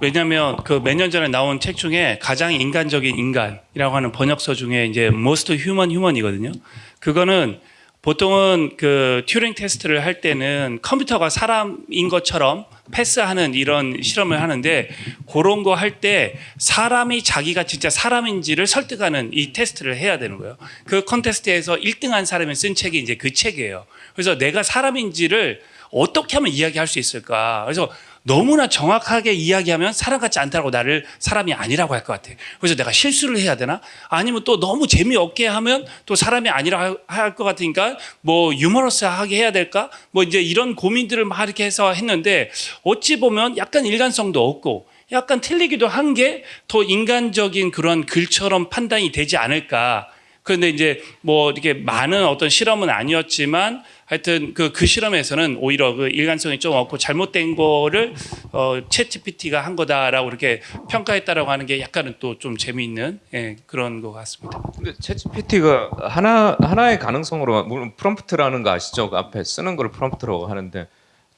왜냐하면 그 몇 년 전에 나온 책 중에 가장 인간적인 인간이라고 하는 번역서 중에 이제 Most Human Human이거든요. 그거는 보통은 그 튜링 테스트를 할 때는 컴퓨터가 사람인 것처럼 패스하는 이런 실험을 하는데 그런 거 할 때 사람이 자기가 진짜 사람인지를 설득하는 이 테스트를 해야 되는 거예요. 그 컨테스트에서 1등한 사람이 쓴 책이 이제 그 책이에요. 그래서 내가 사람인지를 어떻게 하면 이야기할 수 있을까? 그래서 너무나 정확하게 이야기하면 사람 같지 않다고 나를 사람이 아니라고 할 것 같아. 그래서 내가 실수를 해야 되나? 아니면 또 너무 재미없게 하면 또 사람이 아니라 할 것 같으니까 뭐 유머러스하게 해야 될까? 뭐 이제 이런 고민들을 막 이렇게 해서 했는데 어찌 보면 약간 일관성도 없고 약간 틀리기도 한 게 더 인간적인 그런 글처럼 판단이 되지 않을까. 그런데 이제 뭐 이렇게 많은 어떤 실험은 아니었지만 하여튼 그, 그 실험에서는 오히려 그 일관성이 좀 없고 잘못된 거를 어, 챗 GPT가 한 거다라고 이렇게 평가했다라고 하는 게 약간은 또 좀 재미있는 예, 그런 것 같습니다. 근데 ChatGPT가 하나 하나의 가능성으로 물론 프롬프트라는 거 아시죠? 그 앞에 쓰는 걸 프롬프트라고 하는데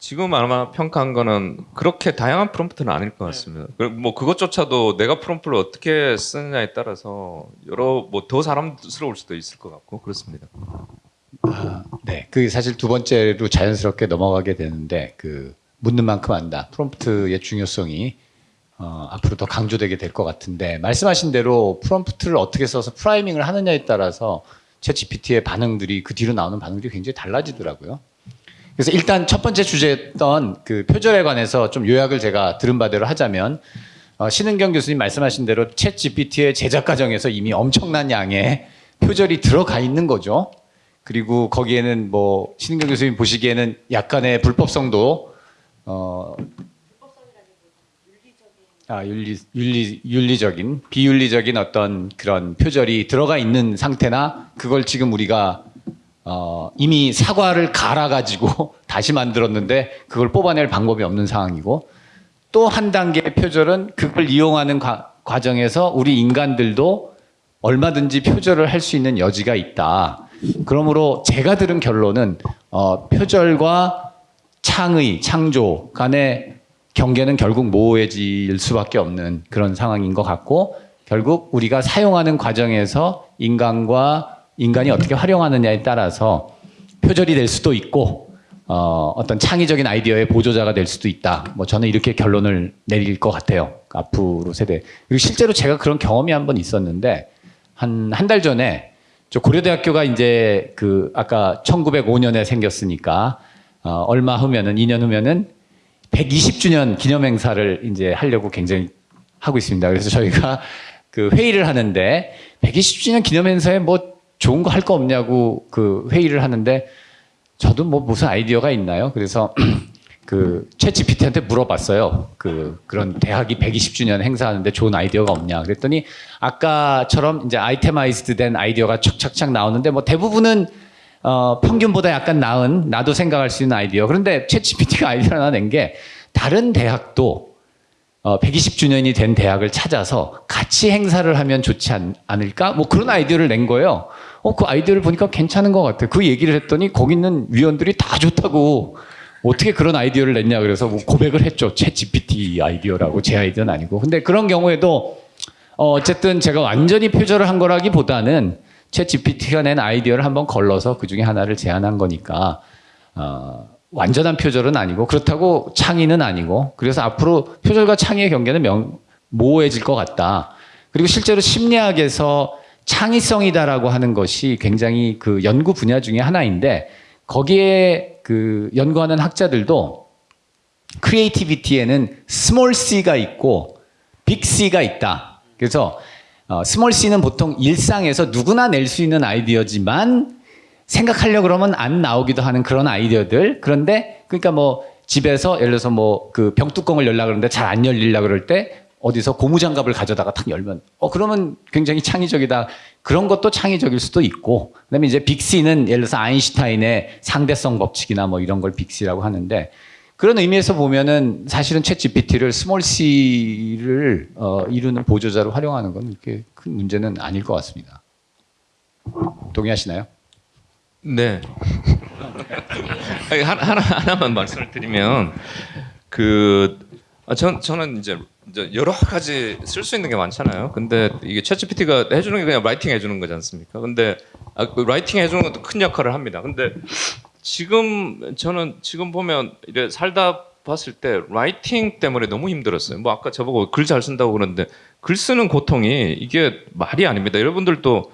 지금 아마 평가한 거는 그렇게 다양한 프롬프트는 아닐 것 같습니다. 그리고 뭐 그것조차도 내가 프롬프트를 어떻게 쓰느냐에 따라서 여러 뭐 더 사람스러울 수도 있을 것 같고 그렇습니다. 아, 네. 그 사실 두 번째로 자연스럽게 넘어가게 되는데 그 묻는 만큼 안다. 프롬프트의 중요성이 어, 앞으로 더 강조되게 될 것 같은데 말씀하신 대로 프롬프트를 어떻게 써서 프라이밍을 하느냐에 따라서 챗GPT의 반응들이 그 뒤로 나오는 반응들이 굉장히 달라지더라고요. 그래서 일단 첫 번째 주제였던 그 표절에 관해서 좀 요약을 제가 들은 바대로 하자면 어, 신은경 교수님 말씀하신 대로 챗 GPT의 제작 과정에서 이미 엄청난 양의 표절이 들어가 있는 거죠. 그리고 거기에는 뭐 신은경 교수님 보시기에는 약간의 불법성도 어, 아, 윤리, 윤리, 윤리적인, 비윤리적인 어떤 그런 표절이 들어가 있는 상태나 그걸 지금 우리가 어, 이미 사과를 갈아가지고 다시 만들었는데 그걸 뽑아낼 방법이 없는 상황이고 또 한 단계의 표절은 그걸 이용하는 과, 과정에서 우리 인간들도 얼마든지 표절을 할 수 있는 여지가 있다. 그러므로 제가 들은 결론은 어, 표절과 창의, 창조 간의 경계는 결국 모호해질 수밖에 없는 그런 상황인 것 같고 결국 우리가 사용하는 과정에서 인간과 인간이 어떻게 활용하느냐에 따라서 표절이 될 수도 있고 어, 어떤 창의적인 아이디어의 보조자가 될 수도 있다. 뭐 저는 이렇게 결론을 내릴 것 같아요. 앞으로 세대. 그리고 실제로 제가 그런 경험이 한 번 있었는데 한 한 달 전에 저 고려대학교가 이제 그 아까 1905년에 생겼으니까 어, 얼마 후면은 2년 후면은 120주년 기념 행사를 이제 하려고 굉장히 하고 있습니다. 그래서 저희가 그 회의를 하는데 120주년 기념 행사에 뭐 좋은 거 할거 없냐고 그 회의를 하는데 저도 뭐 무슨 아이디어가 있나요? 그래서 그 챗 GPT한테 물어봤어요. 그 그런 대학이 120주년 행사하는데 좋은 아이디어가 없냐. 그랬더니 아까처럼 이제 itemized 된 아이디어가 착착착 나오는데 뭐 대부분은 어, 평균보다 약간 나은 나도 생각할 수 있는 아이디어. 그런데 ChatGPT가 아이디어를 하나 낸 게 다른 대학도 어, 120주년이 된 대학을 찾아서 같이 행사를 하면 좋지 않, 않을까? 뭐 그런 아이디어를 낸 거예요. 어, 그 아이디어를 보니까 괜찮은 것 같아. 그 얘기를 했더니 거기 있는 위원들이 다 좋다고 어떻게 그런 아이디어를 냈냐 그래서 뭐 고백을 했죠. ChatGPT 아이디어라고 제 아이디어는 아니고. 근데 그런 경우에도 어, 어쨌든 제가 완전히 표절을 한 거라기보다는 챗 GPT가 낸 아이디어를 한번 걸러서 그 중에 하나를 제안한 거니까 어, 완전한 표절은 아니고 그렇다고 창의는 아니고 그래서 앞으로 표절과 창의의 경계는 명, 모호해질 것 같다. 그리고 실제로 심리학에서 창의성이다라고 하는 것이 굉장히 그 연구 분야 중에 하나인데 거기에 그 연구하는 학자들도 크리에이티비티에는 스몰 c가 있고 big C가 있다. 그래서 어, small c는 보통 일상에서 누구나 낼 수 있는 아이디어지만 생각하려 그러면 안 나오기도 하는 그런 아이디어들. 그런데 그러니까 뭐 집에서 예를 들어서 뭐 그 병뚜껑을 열라 그러는데 잘 안 열리려 그럴 때 어디서 고무장갑을 가져다가 탁 열면 어 그러면 굉장히 창의적이다. 그런 것도 창의적일 수도 있고. 그다음에 이제 big C는 예를 들어서 아인슈타인의 상대성 법칙이나 뭐 이런 걸 big C라고 하는데 그런 의미에서 보면은 사실은 ChatGPT를 small c를 어, 이루는 보조자로 활용하는 건 이렇게 큰 문제는 아닐 것 같습니다. 동의하시나요? 네. 하나, 하나 하나만 말씀을 드리면 그 아, 전 저는 이제, 이제 여러 가지 쓸 수 있는 게 많잖아요. 근데 이게 ChatGPT가 해주는 게 그냥 writing 해주는 거지 않습니까? 근데 아, 그 writing 해주는 것도 큰 역할을 합니다. 근데 지금 저는 지금 보면 이래 살다 봤을 때 writing 때문에 너무 힘들었어요. 뭐 아까 저보고 글 잘 쓴다고 그러는데 글 쓰는 고통이 이게 말이 아닙니다. 여러분들도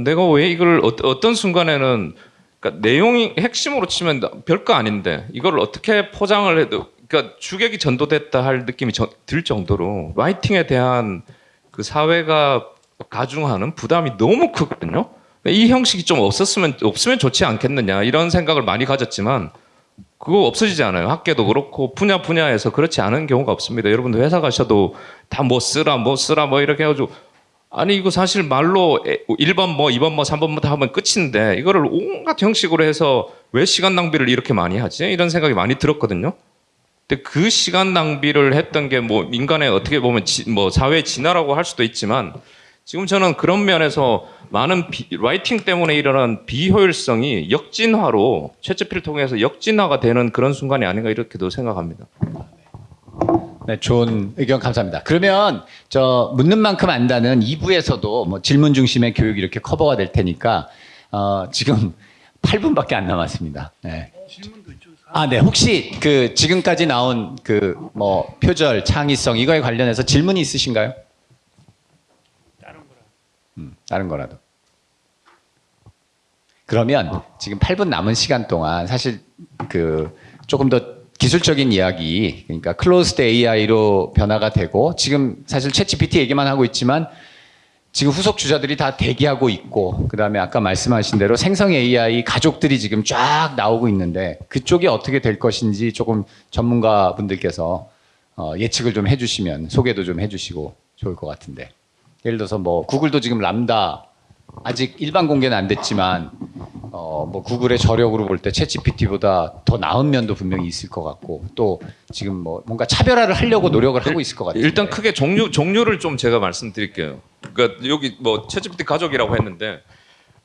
내가 왜 이걸 어, 어떤 순간에는 그러니까 내용이 핵심으로 치면 별거 아닌데 이걸 어떻게 포장을 해도 그러니까 주객이 전도됐다 할 느낌이 저- 들 정도로 writing에 대한 그 사회가 가중하는 부담이 너무 크거든요. 이 형식이 좀 없었으면 없으면 좋지 않겠느냐 이런 생각을 많이 가졌지만 그거 없어지지 않아요. 학계도 그렇고 분야 분야에서 그렇지 않은 경우가 없습니다. 여러분들 회사 가셔도 다 뭐 쓰라 뭐 쓰라 뭐 이렇게 해가지고 아니 이거 사실 말로 1번 뭐 2번 뭐 3번 뭐다 하면 끝인데 이거를 온갖 형식으로 해서 왜 시간 낭비를 이렇게 많이 하지? 이런 생각이 많이 들었거든요. 근데 그 시간 낭비를 했던 게뭐 인간의 어떻게 보면 지, 뭐 사회 진화라고 할 수도 있지만 지금 저는 그런 면에서 많은 비, 라이팅 때문에 일어난 비효율성이 역진화로 채찍피를 통해서 역진화가 되는 그런 순간이 아닌가 이렇게도 생각합니다. 네, 좋은 의견 감사합니다. 그러면 저 묻는 만큼 안다는 2부에서도 뭐 질문 중심의 교육 이렇게 커버가 될 테니까 어, 지금 8분밖에 안 남았습니다. 네. 아, 네. 혹시 그 지금까지 나온 그 뭐 표절, 창의성 이거에 관련해서 질문이 있으신가요? 음, 다른 거라도. 그러면 지금 8분 남은 시간 동안 사실 그 조금 더 기술적인 이야기, 그러니까 클로스드 AI로 변화가 되고 지금 사실 챗GPT 얘기만 하고 있지만 지금 후속 주자들이 다 대기하고 있고 그다음에 아까 말씀하신 대로 생성 AI 가족들이 지금 쫙 나오고 있는데 그쪽이 어떻게 될 것인지 조금 전문가 분들께서 어, 예측을 좀 해주시면 소개도 좀 해주시고 좋을 것 같은데. 예를 들어서 뭐 구글도 지금 람다 아직 일반 공개는 안 됐지만 어, 뭐 구글의 저력으로 볼 때 챗GPT보다 더 나은 면도 분명히 있을 것 같고 또 지금 뭐 뭔가 차별화를 하려고 노력을 하고 있을 것 같아요. 일단 크게 종류 종류를 좀 제가 말씀드릴게요. 그러니까 여기 뭐 챗GPT 가족이라고 했는데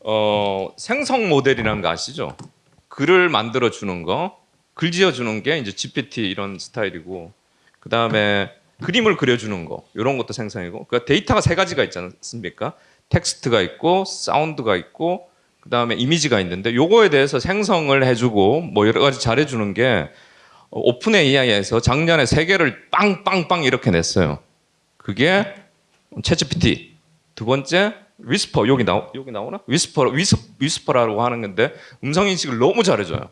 어, 생성 모델이라는 거 아시죠? 글을 만들어 주는 거, 글 지어 주는 게 이제 GPT 이런 스타일이고 그 다음에 그림을 그려 주는 거 이런 것도 생성이고 그 데이터가 세 가지가 있지 않습니까? 텍스트가 있고 사운드가 있고 그 다음에 이미지가 있는데 요거에 대해서 생성을 해주고 뭐 여러 가지 잘해주는 게 OpenAI에서 작년에 세 개를 빵빵빵 이렇게 냈어요. 그게 ChatGPT 두 번째 Whisper 여기 나 여기 나오나 Whisper 위스 Whisper라고 하는 건데 음성 인식을 너무 잘해줘요.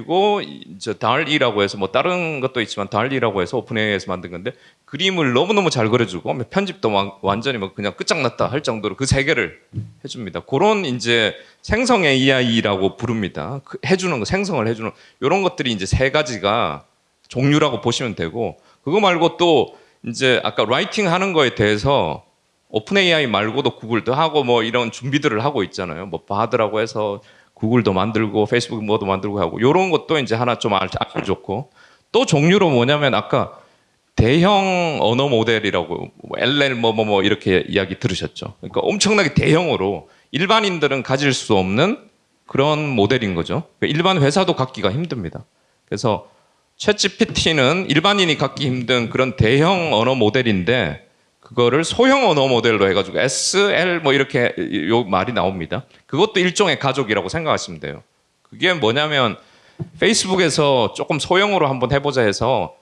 그리고 이제 DALL-E라고 해서 뭐 다른 것도 있지만 DALL-E라고 해서 OpenAI에서 만든 건데 그림을 너무 너무 잘 그려주고 편집도 완- 완전히 뭐 그냥 끝장났다 할 정도로 그 세 개를 해줍니다. 그런 이제 생성 AI라고 부릅니다. 그 해주는 거 생성을 해주는 이런 것들이 이제 세 가지가 종류라고 보시면 되고 그거 말고 또 이제 아까 writing 하는 거에 대해서 OpenAI 말고도 구글도 하고 뭐 이런 준비들을 하고 있잖아요. 뭐 Bard라고 해서 구글도 만들고 페이스북 뭐도 만들고 하고 이런 것도 이제 하나 좀 알- 알면 좋고 또 종류로 뭐냐면 아까 대형 언어 모델이라고 뭐 LL 뭐뭐 뭐 이렇게 이야기 들으셨죠. 그러니까 엄청나게 대형으로 일반인들은 가질 수 없는 그런 모델인 거죠. 그러니까 일반 회사도 갖기가 힘듭니다. 그래서 챗GPT는 일반인이 갖기 힘든 그런 대형 언어 모델인데 그거를 소형 언어 모델로 해가지고 SL 뭐 이렇게 요 말이 나옵니다. 그것도 일종의 가족이라고 생각하시면 돼요. 그게 뭐냐면 페이스북에서 조금 소형으로 한번 해보자 해서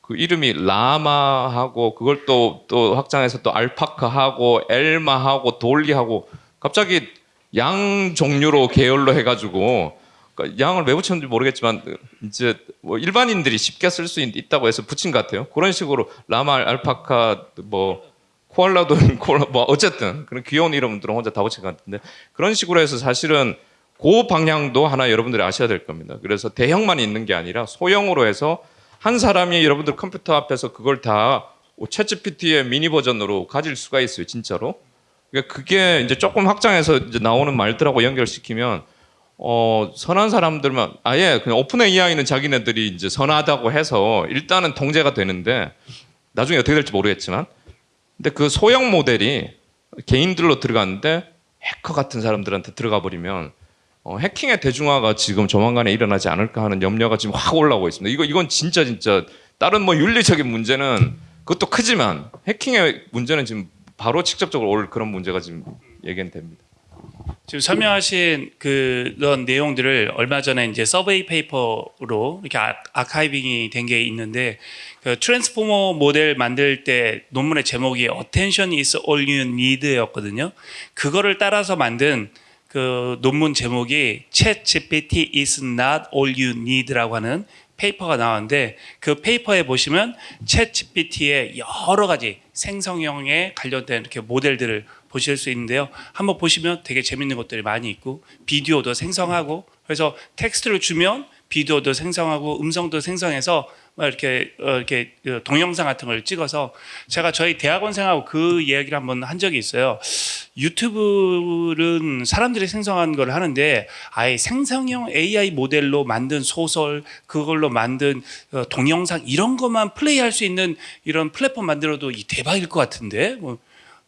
그 이름이 라마하고 그걸 또 또 확장해서 또 알파카하고 엘마하고 돌리하고 갑자기 양 종류로 계열로 해가지고 그러니까 양을 왜 붙였는지 모르겠지만 이제 뭐 일반인들이 쉽게 쓸 수 있다고 해서 붙인 것 같아요. 그런 식으로 라마, 알파카, 뭐 코알라도 코알라 뭐 어쨌든 그런 귀여운 이름들은 혼자 다 붙인 것 같은데 그런 식으로 해서 사실은 그 방향도 하나 여러분들이 아셔야 될 겁니다. 그래서 대형만 있는 게 아니라 소형으로 해서 한 사람이 여러분들 컴퓨터 앞에서 그걸 다 챗GPT의 미니 버전으로 가질 수가 있어요, 진짜로. 그러니까 그게 이제 조금 확장해서 이제 나오는 말들하고 연결시키면 어, 선한 사람들만 아예 그냥 오픈 AI는 자기네들이 이제 선하다고 해서 일단은 통제가 되는데 나중에 어떻게 될지 모르겠지만 근데 그 소형 모델이 개인들로 들어갔는데 해커 같은 사람들한테 들어가 버리면 어, 해킹의 대중화가 지금 조만간에 일어나지 않을까 하는 염려가 지금 확 올라오고 있습니다. 이거 이건 진짜 진짜 다른 뭐 윤리적인 문제는 그것도 크지만 해킹의 문제는 지금 바로 직접적으로 올 그런 문제가 지금 예견 됩니다. 지금 설명하신 그런 내용들을 얼마 전에 이제 서베이 페이퍼로 이렇게 아, 아카이빙이 된 게 있는데 그 transformer 모델 만들 때 논문의 제목이 Attention is all you need였거든요. 그거를 따라서 만든 그 논문 제목이 ChatGPT is not all you need라고 하는 paper가 나왔는데 그 페이퍼에 보시면 ChatGPT의 여러 가지 생성형에 관련된 이렇게 모델들을 보실 수 있는데요. 한번 보시면 되게 재밌는 것들이 많이 있고 비디오도 생성하고 그래서 텍스트를 주면 비디오도 생성하고 음성도 생성해서 막 이렇게 어, 이렇게 그 동영상 같은 걸 찍어서 제가 저희 대학원생하고 그 이야기를 한번 한 적이 있어요. 유튜브는 사람들이 생성한 걸 하는데 아예 생성형 AI 모델로 만든 소설 그걸로 만든 어, 동영상 이런 것만 플레이할 수 있는 이런 플랫폼 만들어도 이 대박일 것 같은데 뭐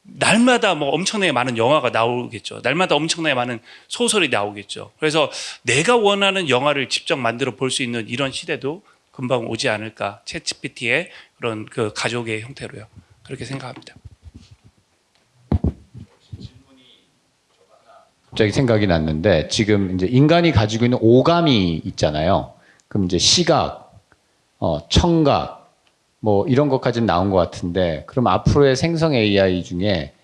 날마다 뭐 엄청나게 많은 영화가 나오겠죠. 날마다 엄청나게 많은 소설이 나오겠죠. 그래서 내가 원하는 영화를 직접 만들어 볼 수 있는 이런 시대도 금방 오지 않을까. 챗GPT의 그런 그 가족의 형태로요. 그렇게 생각합니다. 갑자기 생각이 났는데 지금 이제 인간이 가지고 있는 오감이 있잖아요. 그럼 이제 시각, 어, 청각, 뭐 이런 것까지는 나온 것 같은데 그럼 앞으로의 생성 AI 중에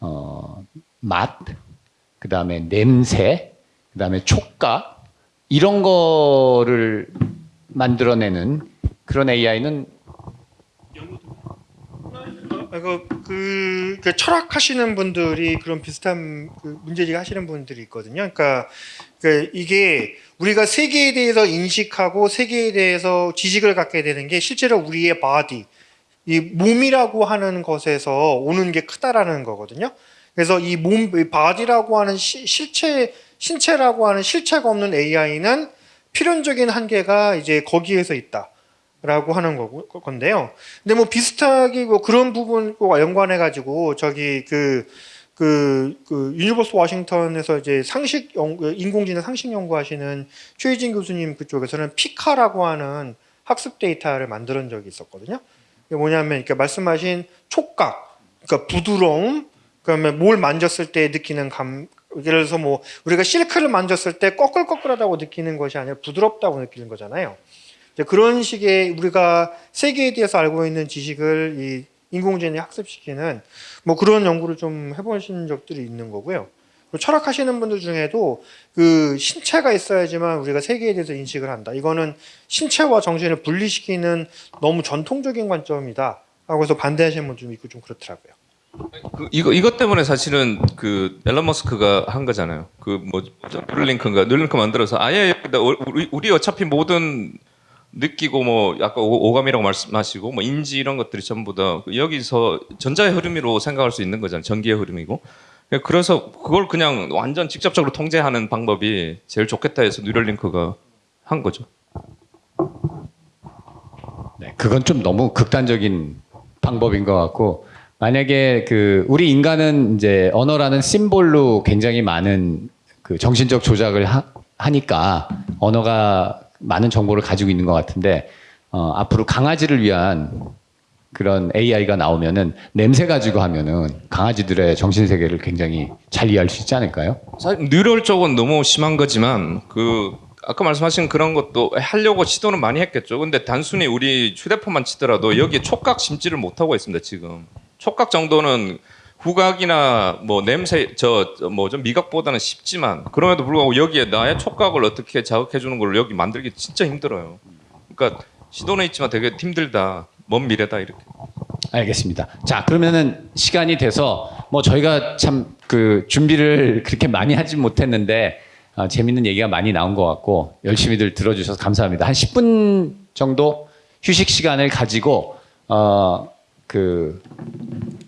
어, 맛, 그 다음에 냄새, 그 다음에 촉각 이런 거를 만들어내는 그런 AI는 아, 그, 그, 그 철학하시는 분들이 그런 비슷한 그 문제제기 하시는 분들이 있거든요. 그러니까, 그 이게 우리가 세계에 대해서 인식하고 세계에 대해서 지식을 갖게 되는 게 실제로 우리의 body, 이 몸이라고 하는 것에서 오는 게 크다라는 거거든요. 그래서 이 몸, 이 body라고 하는 시, 실체, 신체라고 하는 실체가 없는 AI는 필연적인 한계가 이제 거기에서 있다. 라고 하는 거고, 건데요. 근데 뭐 비슷하게 뭐 그런 부분과 연관해 가지고 저기 그, 그, 그 University 워싱턴에서 이제 상식 연 인공지능 상식 연구하시는 최예진 교수님 그쪽에서는 PIQA라고 하는 학습 데이터를 만드는 적이 있었거든요. 이게 뭐냐면 이렇게 말씀하신 촉각, 그러니까 부드러움, 그다음에 뭘 만졌을 때 느끼는 감, 예를 들어서 뭐 우리가 실크를 만졌을 때 꺼끌꺼끌하다고 느끼는 것이 아니라 부드럽다고 느끼는 거잖아요. 그런 식의 우리가 세계에 대해서 알고 있는 지식을 이 인공지능에 학습시키는 뭐 그런 연구를 좀 해보신 적들이 있는 거고요. 철학하시는 분들 중에도 그 신체가 있어야지만 우리가 세계에 대해서 인식을 한다. 이거는 신체와 정신을 분리시키는 너무 전통적인 관점이다. 하고 해서 반대하시는 분 좀 있고 좀 그렇더라고요. 그 이거 이것 때문에 사실은 그 일론 머스크가 한 거잖아요. 그 뭐 Neuralink인가 Neuralink 만들어서 아예 우리, 우리 어차피 모든 느끼고 뭐 오- 오감이라고 말씀하시고 뭐 인지 이런 것들이 전부 다 여기서 전자의 흐름으로 생각할 수 있는 거잖아요. 전기의 흐름이고. 그래서 그걸 그냥 완전 직접적으로 통제하는 방법이 제일 좋겠다 해서 뉴럴링크가 한 거죠. 네, 그건 좀 너무 극단적인 방법인 것 같고 만약에 그 우리 인간은 이제 언어라는 심볼로 굉장히 많은 그 정신적 조작을 하, 하니까 언어가 많은 정보를 가지고 있는 것 같은데 어, 앞으로 강아지를 위한 그런 AI가 나오면은 냄새 가지고 하면은 강아지들의 정신 세계를 굉장히 잘 이해할 수 있지 않을까요? 사실 뉴럴 쪽은 너무 심한 거지만 그 아까 말씀하신 그런 것도 하려고 시도는 많이 했겠죠. 근데 단순히 우리 휴대폰만 치더라도 여기에 촉각 심지를 못 하고 있습니다. 지금 촉각 정도는 후각이나 뭐 냄새 저 뭐 좀 미각보다는 쉽지만 그럼에도 불구하고 여기에 나의 촉각을 어떻게 자극해 주는 걸 여기 만들기 진짜 힘들어요. 그러니까 시도는 있지만 되게 힘들다. 먼 미래다 이렇게. 알겠습니다. 자, 그러면은 시간이 돼서 뭐 저희가 참 그 준비를 그렇게 많이 하진 못했는데 아, 재밌는 얘기가 많이 나온 것 같고 열심히들 들어주셔서 감사합니다. 한 10분 정도 휴식 시간을 가지고 어, 그, 어?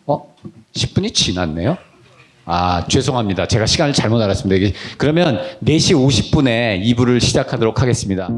10분이 지났네요? 아, 죄송합니다. 제가 시간을 잘못 알았습니다. 그러면 4시 50분에 2부를 시작하도록 하겠습니다.